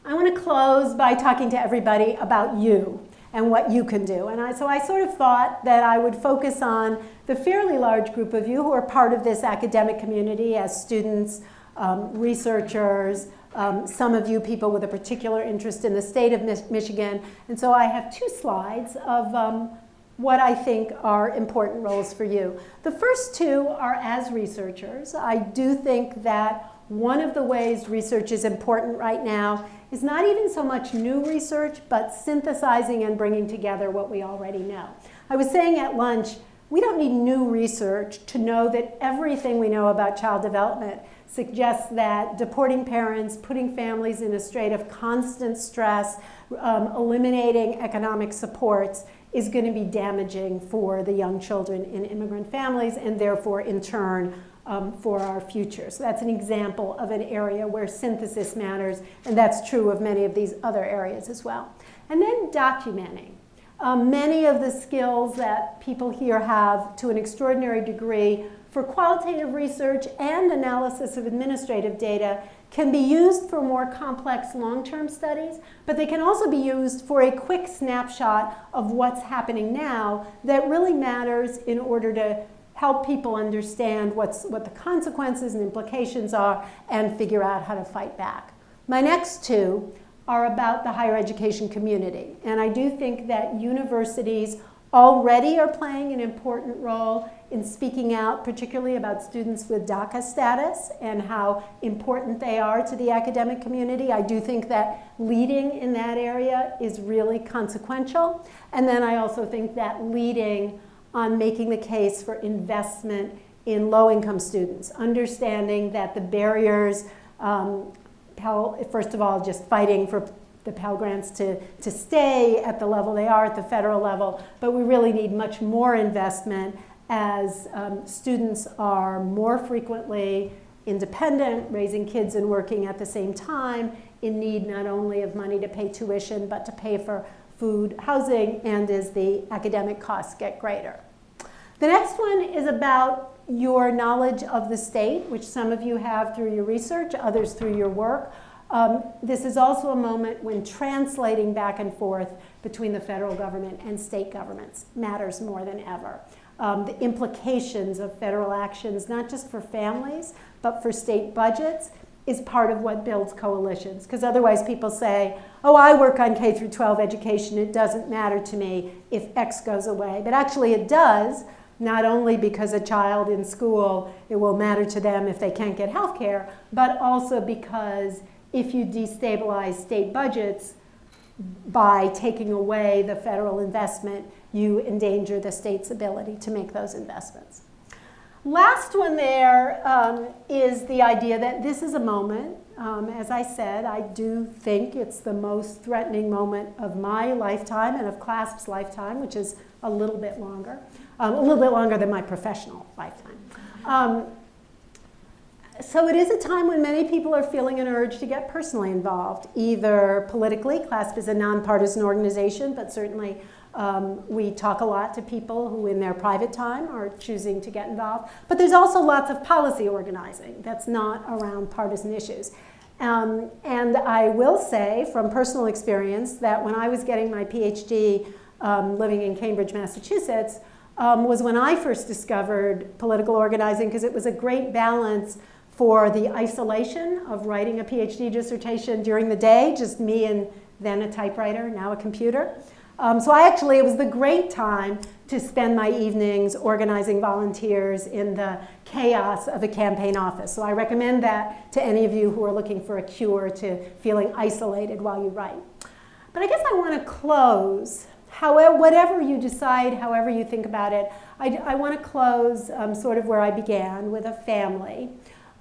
I want to close by talking to everybody about you and what you can do. And I, so I sort of thought that I would focus on the fairly large group of you who are part of this academic community as students, um, researchers, um, some of you people with a particular interest in the state of Mich Michigan. And so I have two slides of um, what I think are important roles for you. The first two are as researchers. I do think that one of the ways research is important right now is not even so much new research, but synthesizing and bringing together what we already know. I was saying at lunch, we don't need new research to know that everything we know about child development suggests that deporting parents, putting families in a state of constant stress, um, eliminating economic supports is going to be damaging for the young children in immigrant families and therefore in turn um, for our future. So that's an example of an area where synthesis matters, and that's true of many of these other areas as well. And then documenting. Um, many of the skills that people here have to an extraordinary degree for qualitative research and analysis of administrative data can be used for more complex long-term studies, but they can also be used for a quick snapshot of what's happening now that really matters in order to help people understand what's, what the consequences and implications are and figure out how to fight back. My next two are about the higher education community. And I do think that universities already are playing an important role in speaking out, particularly about students with DACA status and how important they are to the academic community. I do think that leading in that area is really consequential. And then I also think that leading on making the case for investment in low-income students, understanding that the barriers, um, Pell, first of all, just fighting for the Pell Grants to, to stay at the level they are at the federal level, but we really need much more investment as um, students are more frequently independent, raising kids and working at the same time, in need not only of money to pay tuition, but to pay for food, housing, and as the academic costs get greater. The next one is about your knowledge of the state, which some of you have through your research, others through your work. Um, this is also a moment when translating back and forth between the federal government and state governments matters more than ever. Um, the implications of federal actions, not just for families, but for state budgets, is part of what builds coalitions. Because otherwise people say, oh, I work on K through 12 education, it doesn't matter to me if X goes away. But actually it does, not only because a child in school, it will matter to them if they can't get health care, but also because if you destabilize state budgets by taking away the federal investment, you endanger the state's ability to make those investments. Last one there um, is the idea that this is a moment. Um, as I said, I do think it's the most threatening moment of my lifetime and of CLASP's lifetime, which is a little bit longer, um, a little bit longer than my professional lifetime. Um, so it is a time when many people are feeling an urge to get personally involved, either politically, CLASP is a nonpartisan organization, but certainly um, we talk a lot to people who in their private time are choosing to get involved. But there's also lots of policy organizing that's not around partisan issues. Um, and I will say from personal experience that when I was getting my PhD um, living in Cambridge, Massachusetts, um, was when I first discovered political organizing because it was a great balance for the isolation of writing a PhD dissertation during the day, just me and then a typewriter, now a computer. Um, so I actually, it was the great time to spend my evenings organizing volunteers in the chaos of a campaign office. So I recommend that to any of you who are looking for a cure to feeling isolated while you write. But I guess I want to close, however, whatever you decide, however you think about it, I, I want to close um, sort of where I began, with a family.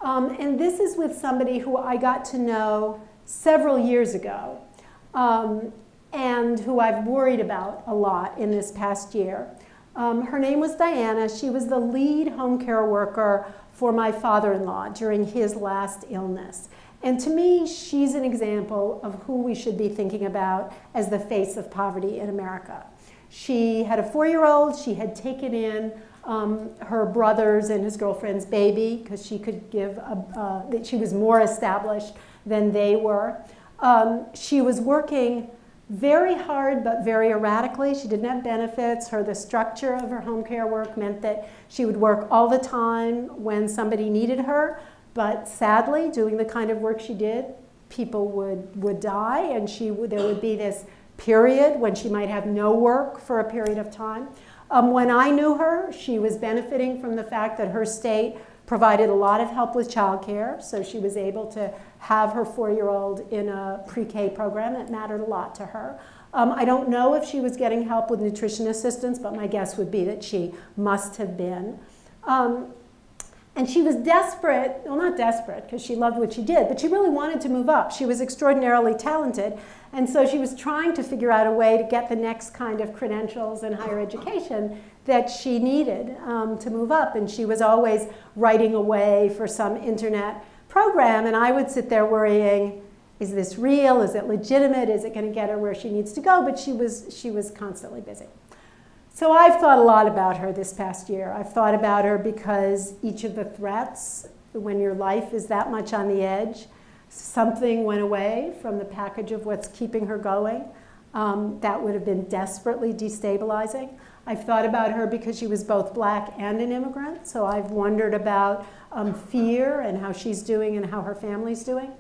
Um, and this is with somebody who I got to know several years ago. Um, and who I've worried about a lot in this past year. Um, her name was Diana. She was the lead home care worker for my father-in-law during his last illness. And to me, she's an example of who we should be thinking about as the face of poverty in America. She had a four-year-old. She had taken in um, her brother's and his girlfriend's baby because she could give, a, uh, that she was more established than they were. Um, she was working very hard but very erratically. She didn't have benefits. Her the structure of her home care work meant that she would work all the time when somebody needed her. But sadly, doing the kind of work she did, people would, would die, and she would, there would be this period when she might have no work for a period of time. Um, when I knew her, she was benefiting from the fact that her state provided a lot of help with childcare, so she was able to have her four-year-old in a pre-K program. It mattered a lot to her. Um, I don't know if she was getting help with nutrition assistance, but my guess would be that she must have been. Um, and she was desperate, well, not desperate, because she loved what she did, but she really wanted to move up. She was extraordinarily talented, and so she was trying to figure out a way to get the next kind of credentials in higher education that she needed um, to move up. And she was always writing away for some internet program, and I would sit there worrying, is this real? Is it legitimate? Is it going to get her where she needs to go? But she was, she was constantly busy. So I've thought a lot about her this past year. I've thought about her because each of the threats, when your life is that much on the edge, something went away from the package of what's keeping her going. Um, that would have been desperately destabilizing. I've thought about her because she was both black and an immigrant, so I've wondered about um, fear and how she's doing and how her family's doing.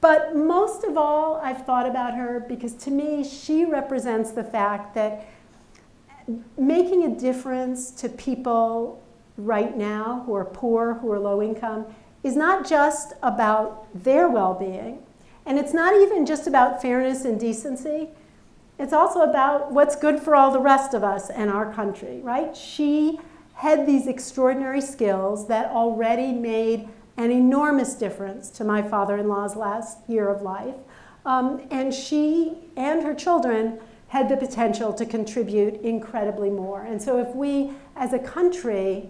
But most of all, I've thought about her because to me, she represents the fact that making a difference to people right now who are poor, who are low income, is not just about their well-being, and it's not even just about fairness and decency. It's also about what's good for all the rest of us and our country, right? She had these extraordinary skills that already made an enormous difference to my father-in-law's last year of life. Um, and she and her children had the potential to contribute incredibly more. And so if we, as a country,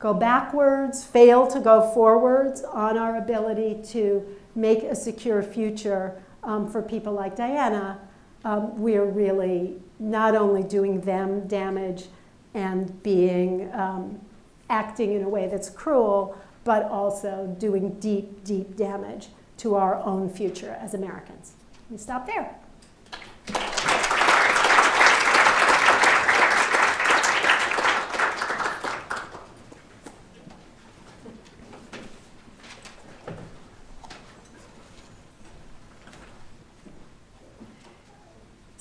go backwards, fail to go forwards on our ability to make a secure future um, for people like Diana, um, we're really not only doing them damage and being um, acting in a way that's cruel, but also doing deep, deep damage to our own future as Americans. We stop there.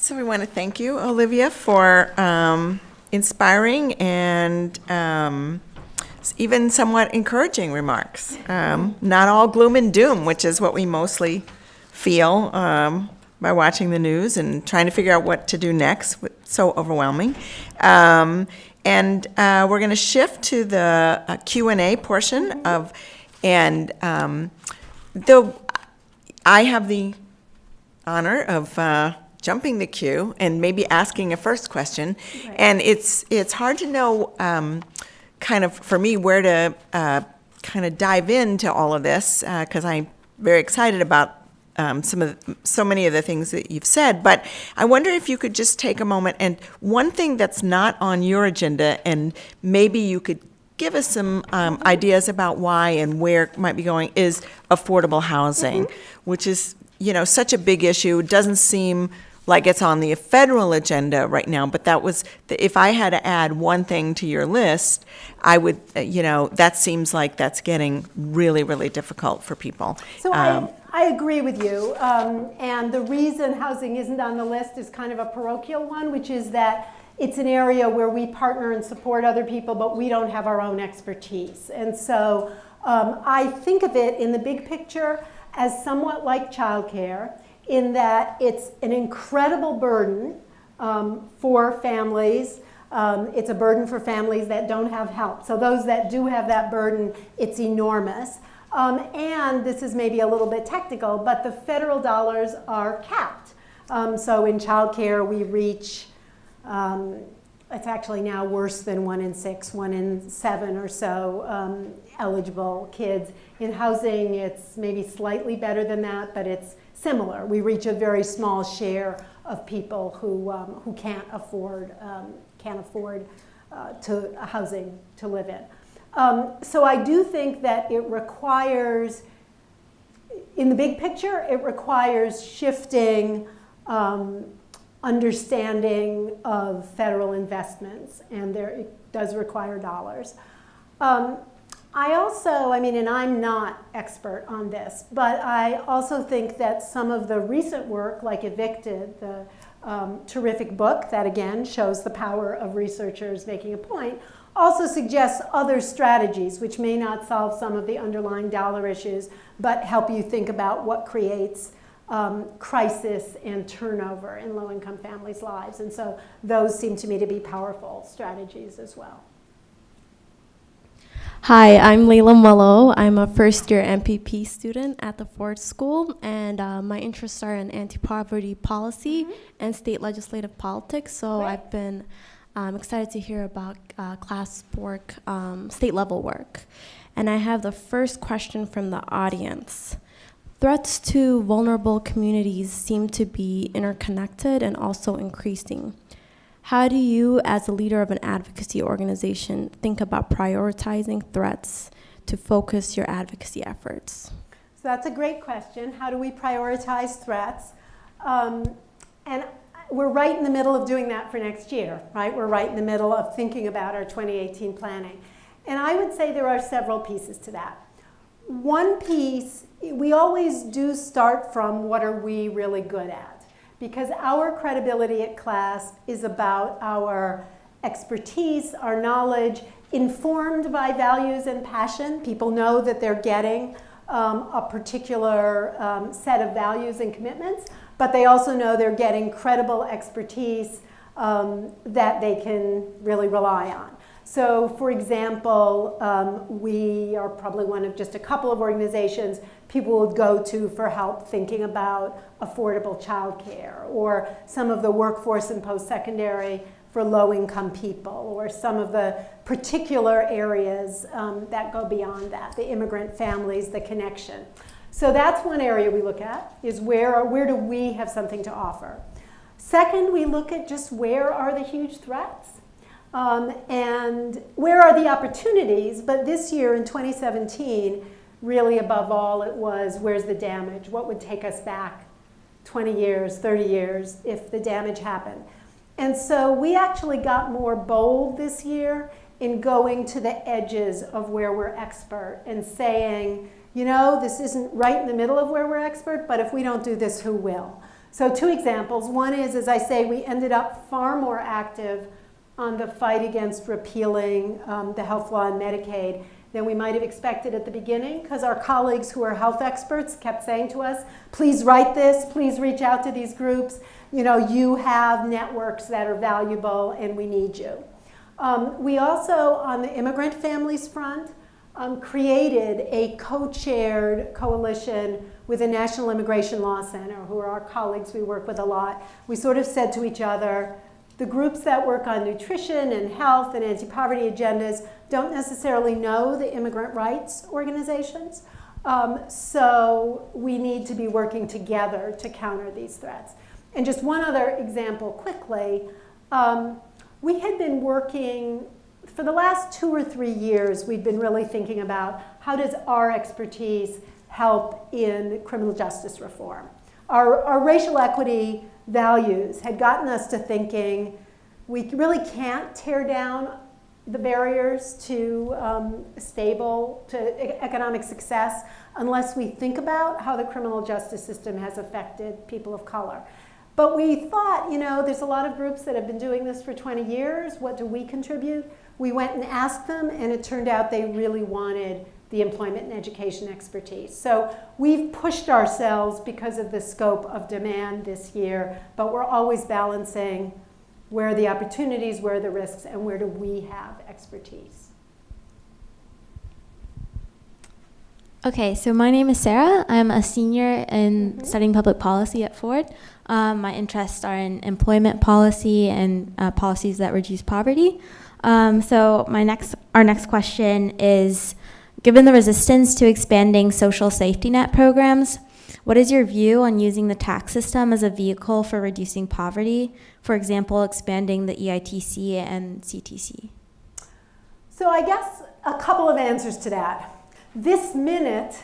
So we want to thank you, Olivia, for um, inspiring and um, even somewhat encouraging remarks. Um, not all gloom and doom, which is what we mostly feel um, by watching the news and trying to figure out what to do next. It's so overwhelming. Um, and uh, we're going to shift to the uh, Q and A portion of, and um, though I have the honor of uh, jumping the queue and maybe asking a first question, Right. and it's it's hard to know, um, kind of for me where to uh, kind of dive into all of this because I'm very excited about um, some of the, so many of the things that you've said. But I wonder if you could just take a moment and one thing that's not on your agenda, and maybe you could give us some um, ideas about why and where it might be going is affordable housing, which is you know such a big issue. It doesn't seem like it's on the federal agenda right now, but that was, if I had to add one thing to your list, I would, uh, you know, that seems like that's getting really, really difficult for people. So Um, I, I agree with you. Um, and the reason housing isn't on the list is kind of a parochial one, which is that it's an area where we partner and support other people, but we don't have our own expertise. And so um, I think of it in the big picture as somewhat like childcare in that it's an incredible burden um, for families. Um, it's a burden for families that don't have help. So those that do have that burden, it's enormous. Um, and this is maybe a little bit technical, but the federal dollars are capped. Um, so in childcare, we reach, um, it's actually now worse than one in six, one in seven or so um, eligible kids. In housing, it's maybe slightly better than that, but it's similar. We reach a very small share of people who, um, who can't afford, um, can't afford uh, to housing to live in. Um, so I do think that it requires, in the big picture, it requires shifting um, understanding of federal investments, and there it does require dollars. Um, I also, I mean, and I'm not expert on this, but I also think that some of the recent work, like Evicted, the um, terrific book that again shows the power of researchers making a point, also suggests other strategies which may not solve some of the underlying dollar issues, but help you think about what creates um, crisis and turnover in low-income families' lives. And so those seem to me to be powerful strategies as well. Hi, I'm Layla Mullo. I'm a first year MPP student at the Ford School, and uh, my interests are in anti poverty policy and state legislative politics. So Great. I've been um, excited to hear about uh, CLASP work, um, state level work. And I have the first question from the audience. Threats to vulnerable communities seem to be interconnected and also increasing. How do you, as a leader of an advocacy organization, think about prioritizing threats to focus your advocacy efforts? So that's a great question. How do we prioritize threats? Um, and we're right in the middle of doing that for next year, right? We're right in the middle of thinking about our 2018 planning. And I would say there are several pieces to that. One piece, we always do start from what are we really good at? Because our credibility at CLASP is about our expertise, our knowledge, informed by values and passion. People know that they're getting um, a particular um, set of values and commitments, but they also know they're getting credible expertise um, that they can really rely on. So, for example, um, we are probably one of just a couple of organizations people would go to for help thinking about affordable childcare or some of the workforce and post-secondary for low-income people or some of the particular areas um, that go beyond that, the immigrant families, the connection. So that's one area we look at, is where, where do we have something to offer? Second, we look at just where are the huge threats? Um, and where are the opportunities? But this year in 2017, really above all, it was where's the damage? What would take us back 20 years, 30 years if the damage happened? And so we actually got more bold this year in going to the edges of where we're expert and saying, you know, this isn't right in the middle of where we're expert, but if we don't do this, who will? So two examples. One is, as I say, we ended up far more active on the fight against repealing um, the health law and Medicaid than we might have expected at the beginning because our colleagues who are health experts kept saying to us, please write this, please reach out to these groups. You know, you have networks that are valuable and we need you. Um, we also, on the immigrant families front, um, created a co-chaired coalition with the National Immigration Law Center, who are our colleagues we work with a lot. We sort of said to each other, the groups that work on nutrition and health and anti-poverty agendas don't necessarily know the immigrant rights organizations. Um, so we need to be working together to counter these threats. And just one other example quickly. Um, we had been working, for the last two or three years, we'd been really thinking about how does our expertise help in criminal justice reform. Our, our racial equity values had gotten us to thinking we really can't tear down the barriers to um, stable, to economic success unless we think about how the criminal justice system has affected people of color. But we thought, you know, there's a lot of groups that have been doing this for 20 years. What do we contribute? We went and asked them, and it turned out they really wanted the employment and education expertise. So we've pushed ourselves because of the scope of demand this year, but we're always balancing where are the opportunities, where are the risks, and where do we have expertise. Okay, so my name is Sarah. I'm a senior in Mhm. studying public policy at Ford. Um, my interests are in employment policy and uh, policies that reduce poverty. Um, so my next, our next question is, given the resistance to expanding social safety net programs, what is your view on using the tax system as a vehicle for reducing poverty? For example, expanding the EITC and CTC. So I guess a couple of answers to that. This minute,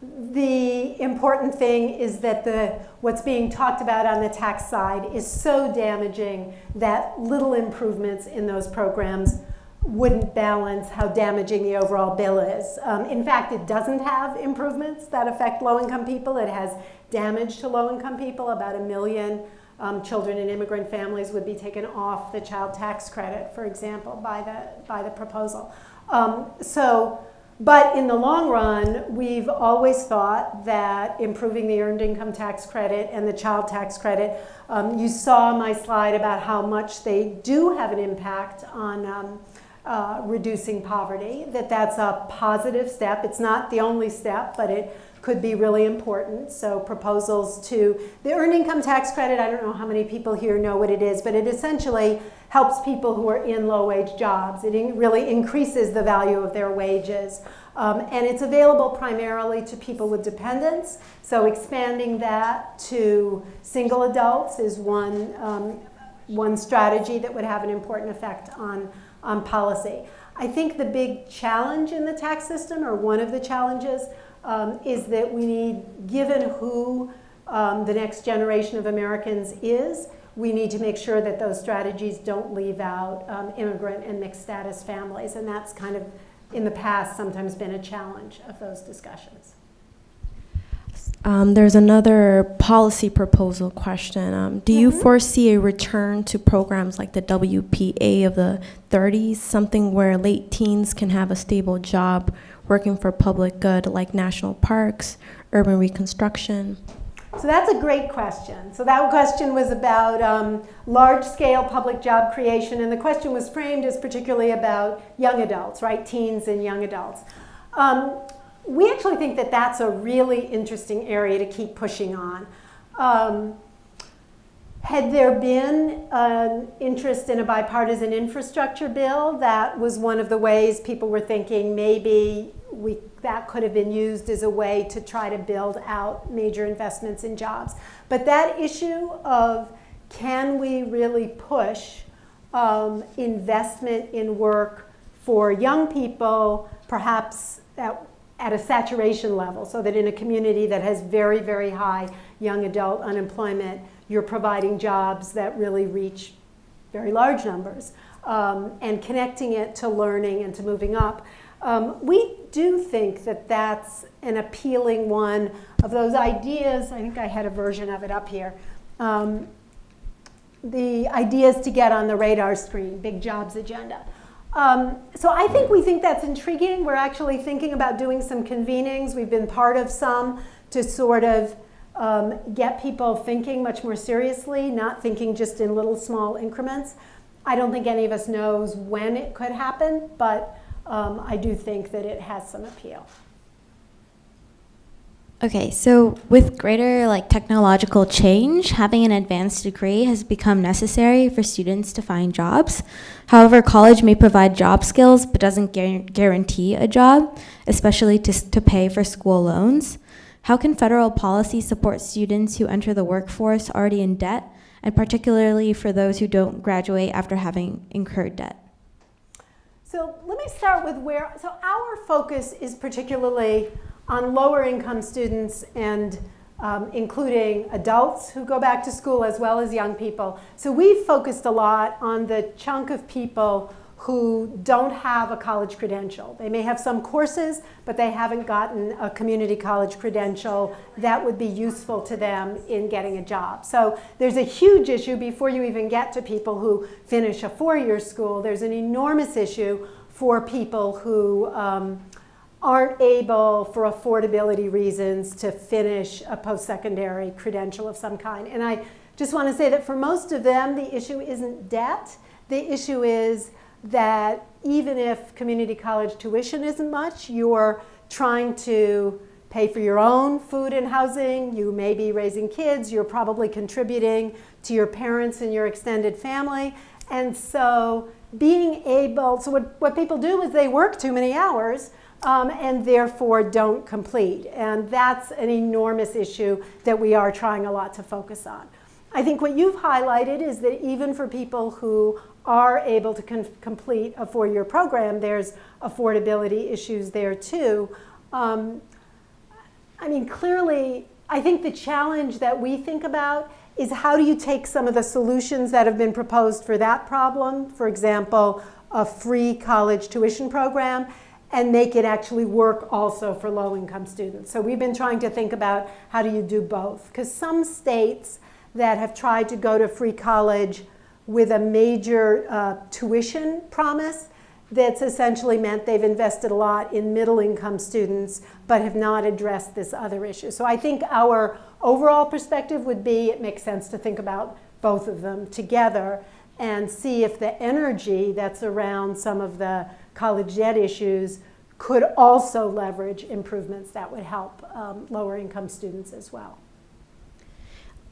the important thing is that the what's being talked about on the tax side is so damaging that little improvements in those programs wouldn't balance how damaging the overall bill is. Um, in fact, it doesn't have improvements that affect low-income people. It has damage to low-income people. About a million um, children in immigrant families would be taken off the child tax credit, for example, by the, by the proposal. Um, so, but in the long run, we've always thought that improving the earned income tax credit and the child tax credit, um, you saw my slide about how much they do have an impact on um, uh, reducing poverty, that that's a positive step. It's not the only step, but it could be really important. So proposals to the earned income tax credit, I don't know how many people here know what it is, but it essentially helps people who are in low wage jobs. It in really increases the value of their wages. Um, and it's available primarily to people with dependents. So expanding that to single adults is one, um, one strategy that would have an important effect on on policy. I think the big challenge in the tax system, or one of the challenges, um, is that we need, given who um, the next generation of Americans is, we need to make sure that those strategies don't leave out um, immigrant and mixed status families. And that's kind of, in the past, sometimes been a challenge of those discussions. Um, there's another policy proposal question. Um, do you Mhm. foresee a return to programs like the WPA of the 30s, something where late teens can have a stable job working for public good like national parks, urban reconstruction? So that's a great question. So that question was about um, large-scale public job creation, and the question was framed as particularly about young adults, right, teens and young adults. We actually think that that's a really interesting area to keep pushing on. Um, had there been an interest in a bipartisan infrastructure bill, that was one of the ways people were thinking maybe we, that could have been used as a way to try to build out major investments in jobs. But that issue of can we really push um, investment in work for young people, perhaps at at a saturation level so that in a community that has very, very high young adult unemployment, you're providing jobs that really reach very large numbers um, and connecting it to learning and to moving up. Um, we do think that that's an appealing one of those ideas. I think I had a version of it up here. Um, the ideas to get on the radar screen, big jobs agenda. Um, so I think we think that's intriguing. We're actually thinking about doing some convenings. We've been part of some to sort of um, get people thinking much more seriously, not thinking just in little small increments. I don't think any of us knows when it could happen, but um, I do think that it has some appeal. Okay, so with greater like technological change, having an advanced degree has become necessary for students to find jobs. However, college may provide job skills but doesn't guarantee a job, especially to, to pay for school loans. How can federal policy support students who enter the workforce already in debt, and particularly for those who don't graduate after having incurred debt? So let me start with where, so our focus is particularly on lower income students and um, including adults who go back to school as well as young people. So we've focused a lot on the chunk of people who don't have a college credential. They may have some courses, but they haven't gotten a community college credential that would be useful to them in getting a job. So there's a huge issue before you even get to people who finish a four-year school. There's an enormous issue for people who um, aren't able, for affordability reasons, to finish a post-secondary credential of some kind. And I just want to say that for most of them, the issue isn't debt. The issue is that even if community college tuition isn't much, you're trying to pay for your own food and housing, you may be raising kids, you're probably contributing to your parents and your extended family. And so being able, so what, what people do is they work too many hours um, and therefore don't complete. And that's an enormous issue that we are trying a lot to focus on. I think what you've highlighted is that even for people who are able to complete a four-year program, there's affordability issues there too. Um, I mean, clearly, I think the challenge that we think about is how do you take some of the solutions that have been proposed for that problem, for example, a free college tuition program, and make it actually work also for low income students. So we've been trying to think about how do you do both. Because some states that have tried to go to free college with a major uh, tuition promise, that's essentially meant they've invested a lot in middle income students but have not addressed this other issue. So I think our overall perspective would be it makes sense to think about both of them together and see if the energy that's around some of the college debt issues could also leverage improvements that would help um, lower income students as well.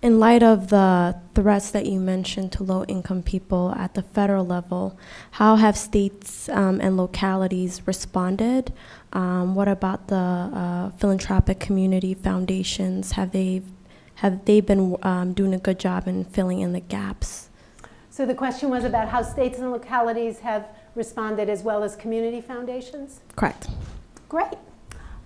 In light of the threats that you mentioned to low income people at the federal level, how have states um, and localities responded? Um, what about the uh, philanthropic community foundations? Have they, have they been um, doing a good job in filling in the gaps? So the question was about how states and localities have responded as well as community foundations? Correct. Great.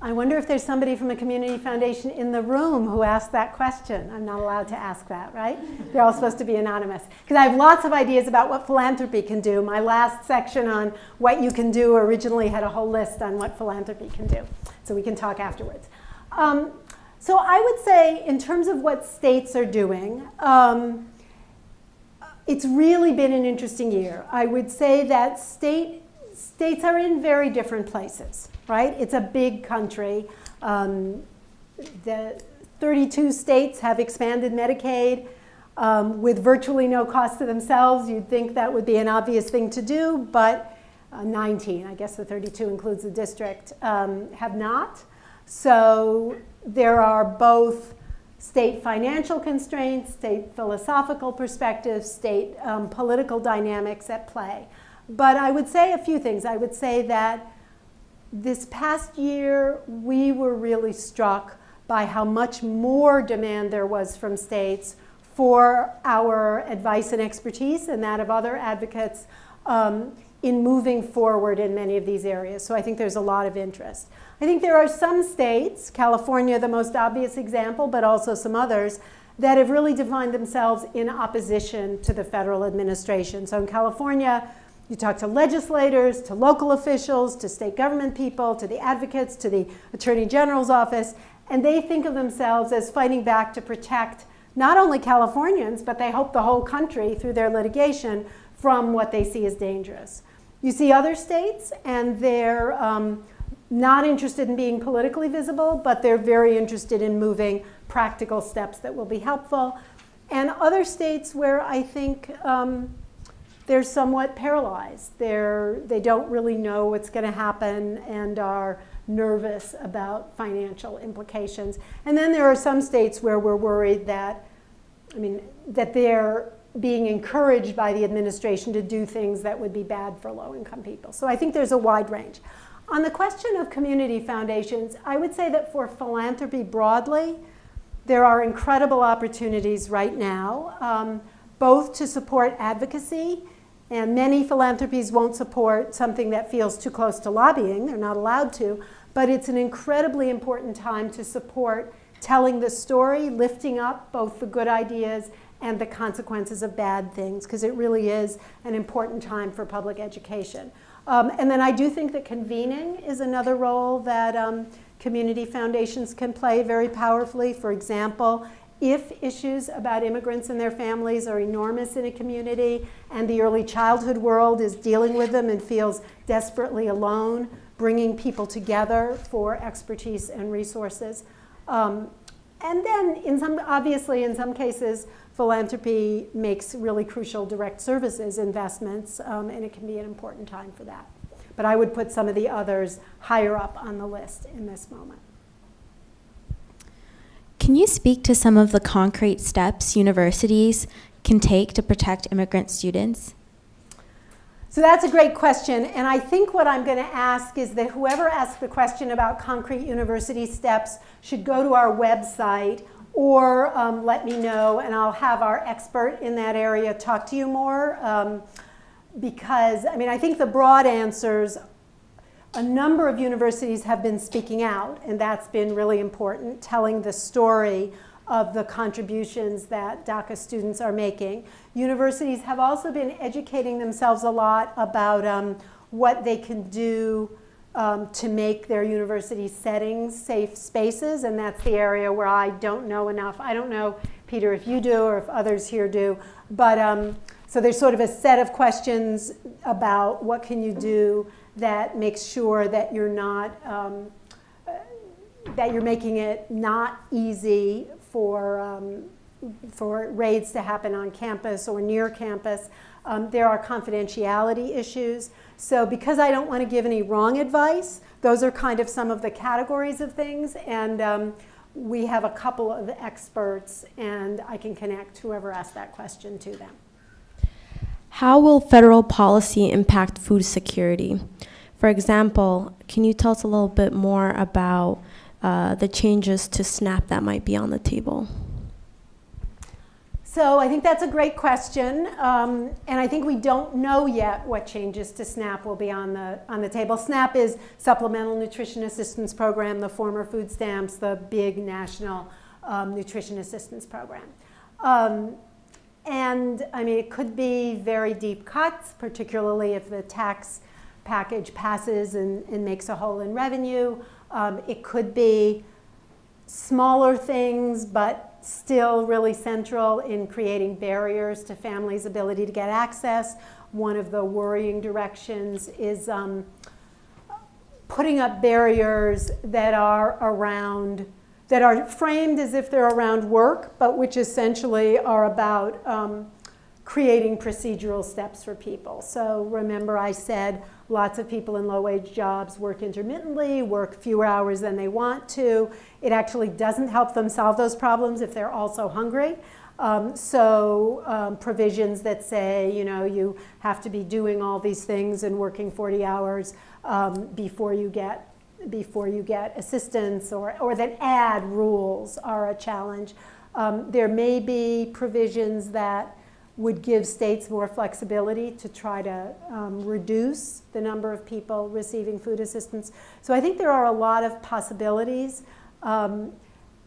I wonder if there's somebody from a community foundation in the room who asked that question. I'm not allowed to ask that, right? They're all supposed to be anonymous. Because I have lots of ideas about what philanthropy can do. My last section on what you can do originally had a whole list on what philanthropy can do. So we can talk afterwards. Um, so I would say, in terms of what states are doing, um, it's really been an interesting year. I would say that state, states are in very different places right? It's a big country. Um, the 32 states have expanded Medicaid um, with virtually no cost to themselves. You'd think that would be an obvious thing to do, but uh, 19, I guess the 32 includes the district, um, have not. So there are both state financial constraints, state philosophical perspectives, state um, political dynamics at play. But I would say a few things. I would say that this past year, we were really struck by how much more demand there was from states for our advice and expertise and that of other advocates um, in moving forward in many of these areas. So I think there's a lot of interest. I think there are some states, California the most obvious example, but also some others, that have really defined themselves in opposition to the federal administration. So in California, you talk to legislators, to local officials, to state government people, to the advocates, to the Attorney General's office, and they think of themselves as fighting back to protect not only Californians, but they hope the whole country through their litigation from what they see as dangerous. You see other states, and they're um, not interested in being politically visible, but they're very interested in moving practical steps that will be helpful. And other states where I think um, they're somewhat paralyzed. They're, they don't really know what's going to happen and are nervous about financial implications. And then there are some states where we're worried that, I mean, that they're being encouraged by the administration to do things that would be bad for low income people. So I think there's a wide range. On the question of community foundations, I would say that for philanthropy broadly, there are incredible opportunities right now, um, both to support advocacy and many philanthropies won't support something that feels too close to lobbying. They're not allowed to. But it's an incredibly important time to support telling the story, lifting up both the good ideas and the consequences of bad things, because it really is an important time for public education. Um, and then I do think that convening is another role that um, community foundations can play very powerfully. For example, if issues about immigrants and their families are enormous in a community and the early childhood world is dealing with them and feels desperately alone, bringing people together for expertise and resources. Um, and then, in some, obviously, in some cases, philanthropy makes really crucial direct services investments, um, and it can be an important time for that. But I would put some of the others higher up on the list in this moment. Can you speak to some of the concrete steps universities can take to protect immigrant students? So that's a great question. And I think what I'm going to ask is that whoever asked the question about concrete university steps should go to our website or um, let me know, and I'll have our expert in that area talk to you more. Um, because, I mean, I think the broad answers a number of universities have been speaking out, and that's been really important, telling the story of the contributions that DACA students are making. Universities have also been educating themselves a lot about um, what they can do um, to make their university settings safe spaces, and that's the area where I don't know enough. I don't know, Peter, if you do or if others here do, but um, so there's sort of a set of questions about what can you do that makes sure that you're not um, uh, that you're making it not easy for um, for raids to happen on campus or near campus. Um, there are confidentiality issues. So because I don't want to give any wrong advice, those are kind of some of the categories of things. And um, we have a couple of experts, and I can connect whoever asked that question to them. How will federal policy impact food security? For example, can you tell us a little bit more about uh, the changes to SNAP that might be on the table? So I think that's a great question, um, and I think we don't know yet what changes to SNAP will be on the on the table. SNAP is Supplemental Nutrition Assistance Program, the former food stamps, the big national um, nutrition assistance program. Um, and I mean, it could be very deep cuts, particularly if the tax package passes and, and makes a hole in revenue. Um, it could be smaller things, but still really central in creating barriers to families' ability to get access. One of the worrying directions is um, putting up barriers that are around, that are framed as if they're around work, but which essentially are about um, creating procedural steps for people. So remember I said lots of people in low wage jobs work intermittently, work fewer hours than they want to. It actually doesn't help them solve those problems if they're also hungry. Um, so um, provisions that say, you know, you have to be doing all these things and working 40 hours um, before you get before you get assistance or, or that add rules are a challenge. Um, there may be provisions that would give states more flexibility to try to um, reduce the number of people receiving food assistance. So I think there are a lot of possibilities, um,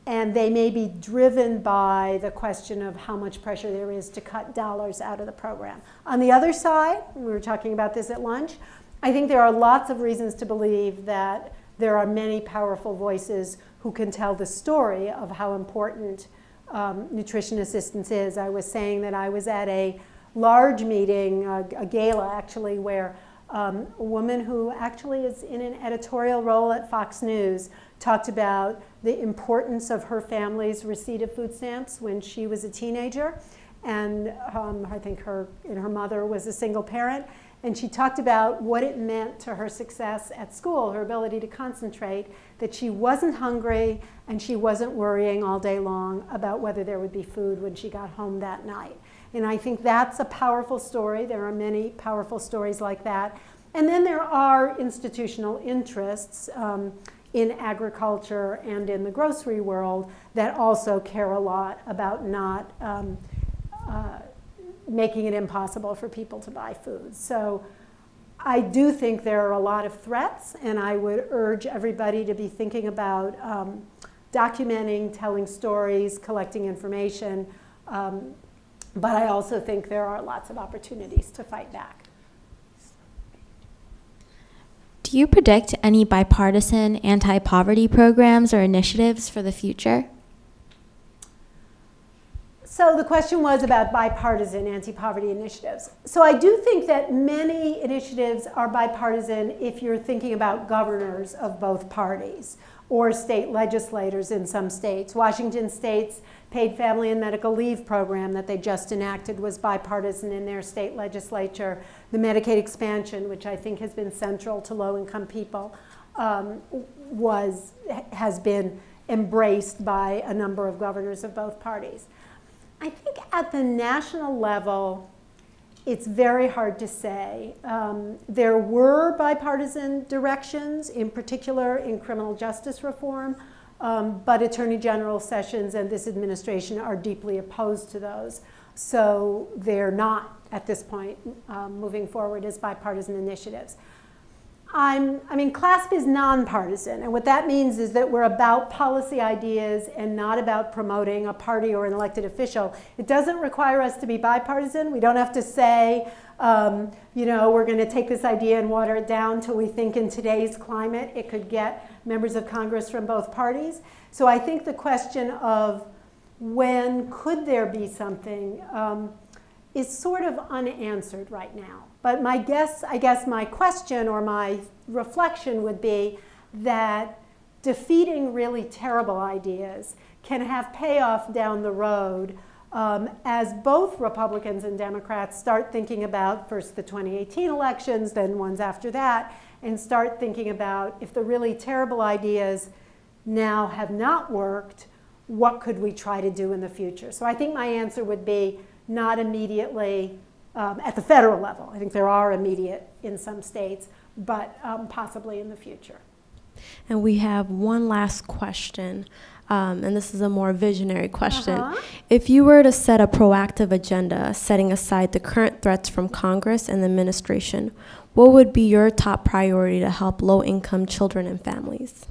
and they may be driven by the question of how much pressure there is to cut dollars out of the program. On the other side, we were talking about this at lunch, I think there are lots of reasons to believe that there are many powerful voices who can tell the story of how important um, nutrition assistance is. I was saying that I was at a large meeting, a, a gala actually, where um, a woman who actually is in an editorial role at Fox News talked about the importance of her family's receipt of food stamps when she was a teenager. And um, I think her, and her mother was a single parent. And she talked about what it meant to her success at school, her ability to concentrate, that she wasn't hungry and she wasn't worrying all day long about whether there would be food when she got home that night. And I think that's a powerful story. There are many powerful stories like that. And then there are institutional interests um, in agriculture and in the grocery world that also care a lot about not um, uh, making it impossible for people to buy food. So I do think there are a lot of threats, and I would urge everybody to be thinking about um, documenting, telling stories, collecting information. Um, but I also think there are lots of opportunities to fight back. Do you predict any bipartisan anti poverty programs or initiatives for the future? So the question was about bipartisan anti-poverty initiatives. So I do think that many initiatives are bipartisan if you're thinking about governors of both parties or state legislators in some states. Washington State's paid family and medical leave program that they just enacted was bipartisan in their state legislature. The Medicaid expansion, which I think has been central to low-income people, um, was, has been embraced by a number of governors of both parties. I think at the national level, it's very hard to say. Um, there were bipartisan directions, in particular in criminal justice reform, Um, but Attorney General Sessions and this administration are deeply opposed to those. So they're not, at this point, um, moving forward as bipartisan initiatives. I'm, I mean, CLASP is nonpartisan, and what that means is that we're about policy ideas and not about promoting a party or an elected official. It doesn't require us to be bipartisan. We don't have to say, um, you know, we're going to take this idea and water it down till we think in today's climate it could get members of Congress from both parties. So I think the question of when could there be something um, is sort of unanswered right now. But my guess, I guess my question or my reflection would be that defeating really terrible ideas can have payoff down the road um, as both Republicans and Democrats start thinking about first the 2018 elections, then ones after that, and start thinking about if the really terrible ideas now have not worked, what could we try to do in the future? So I think my answer would be not immediately um, at the federal level. I think there are immediate in some states, but um, possibly in the future. And we have one last question, um, and this is a more visionary question. Uh-huh. If you were to set a proactive agenda, setting aside the current threats from Congress and the administration, what would be your top priority to help low income children and families?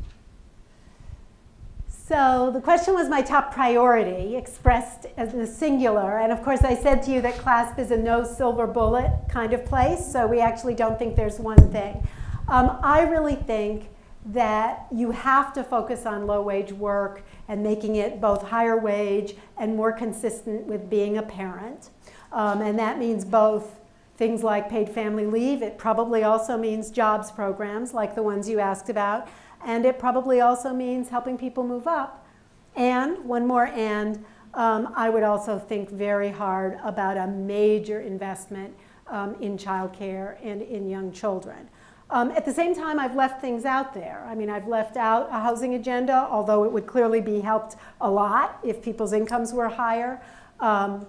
So the question was my top priority, expressed as the singular. And of course, I said to you that CLASP is a no silver bullet kind of place, so we actually don't think there's one thing. Um, I really think that you have to focus on low wage work and making it both higher wage and more consistent with being a parent. Um, and that means both things like paid family leave. It probably also means jobs programs like the ones you asked about. And it probably also means helping people move up. And, one more and, um, I would also think very hard about a major investment um, in childcare and in young children. Um, at the same time, I've left things out there. I mean, I've left out a housing agenda, although it would clearly be helped a lot if people's incomes were higher. Um,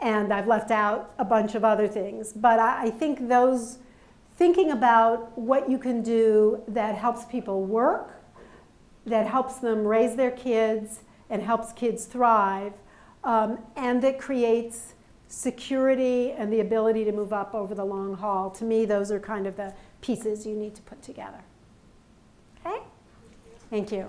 and I've left out a bunch of other things. But I, I think those thinking about what you can do that helps people work, that helps them raise their kids and helps kids thrive, um, and that creates security and the ability to move up over the long haul. To me, those are kind of the pieces you need to put together. Okay? Thank you.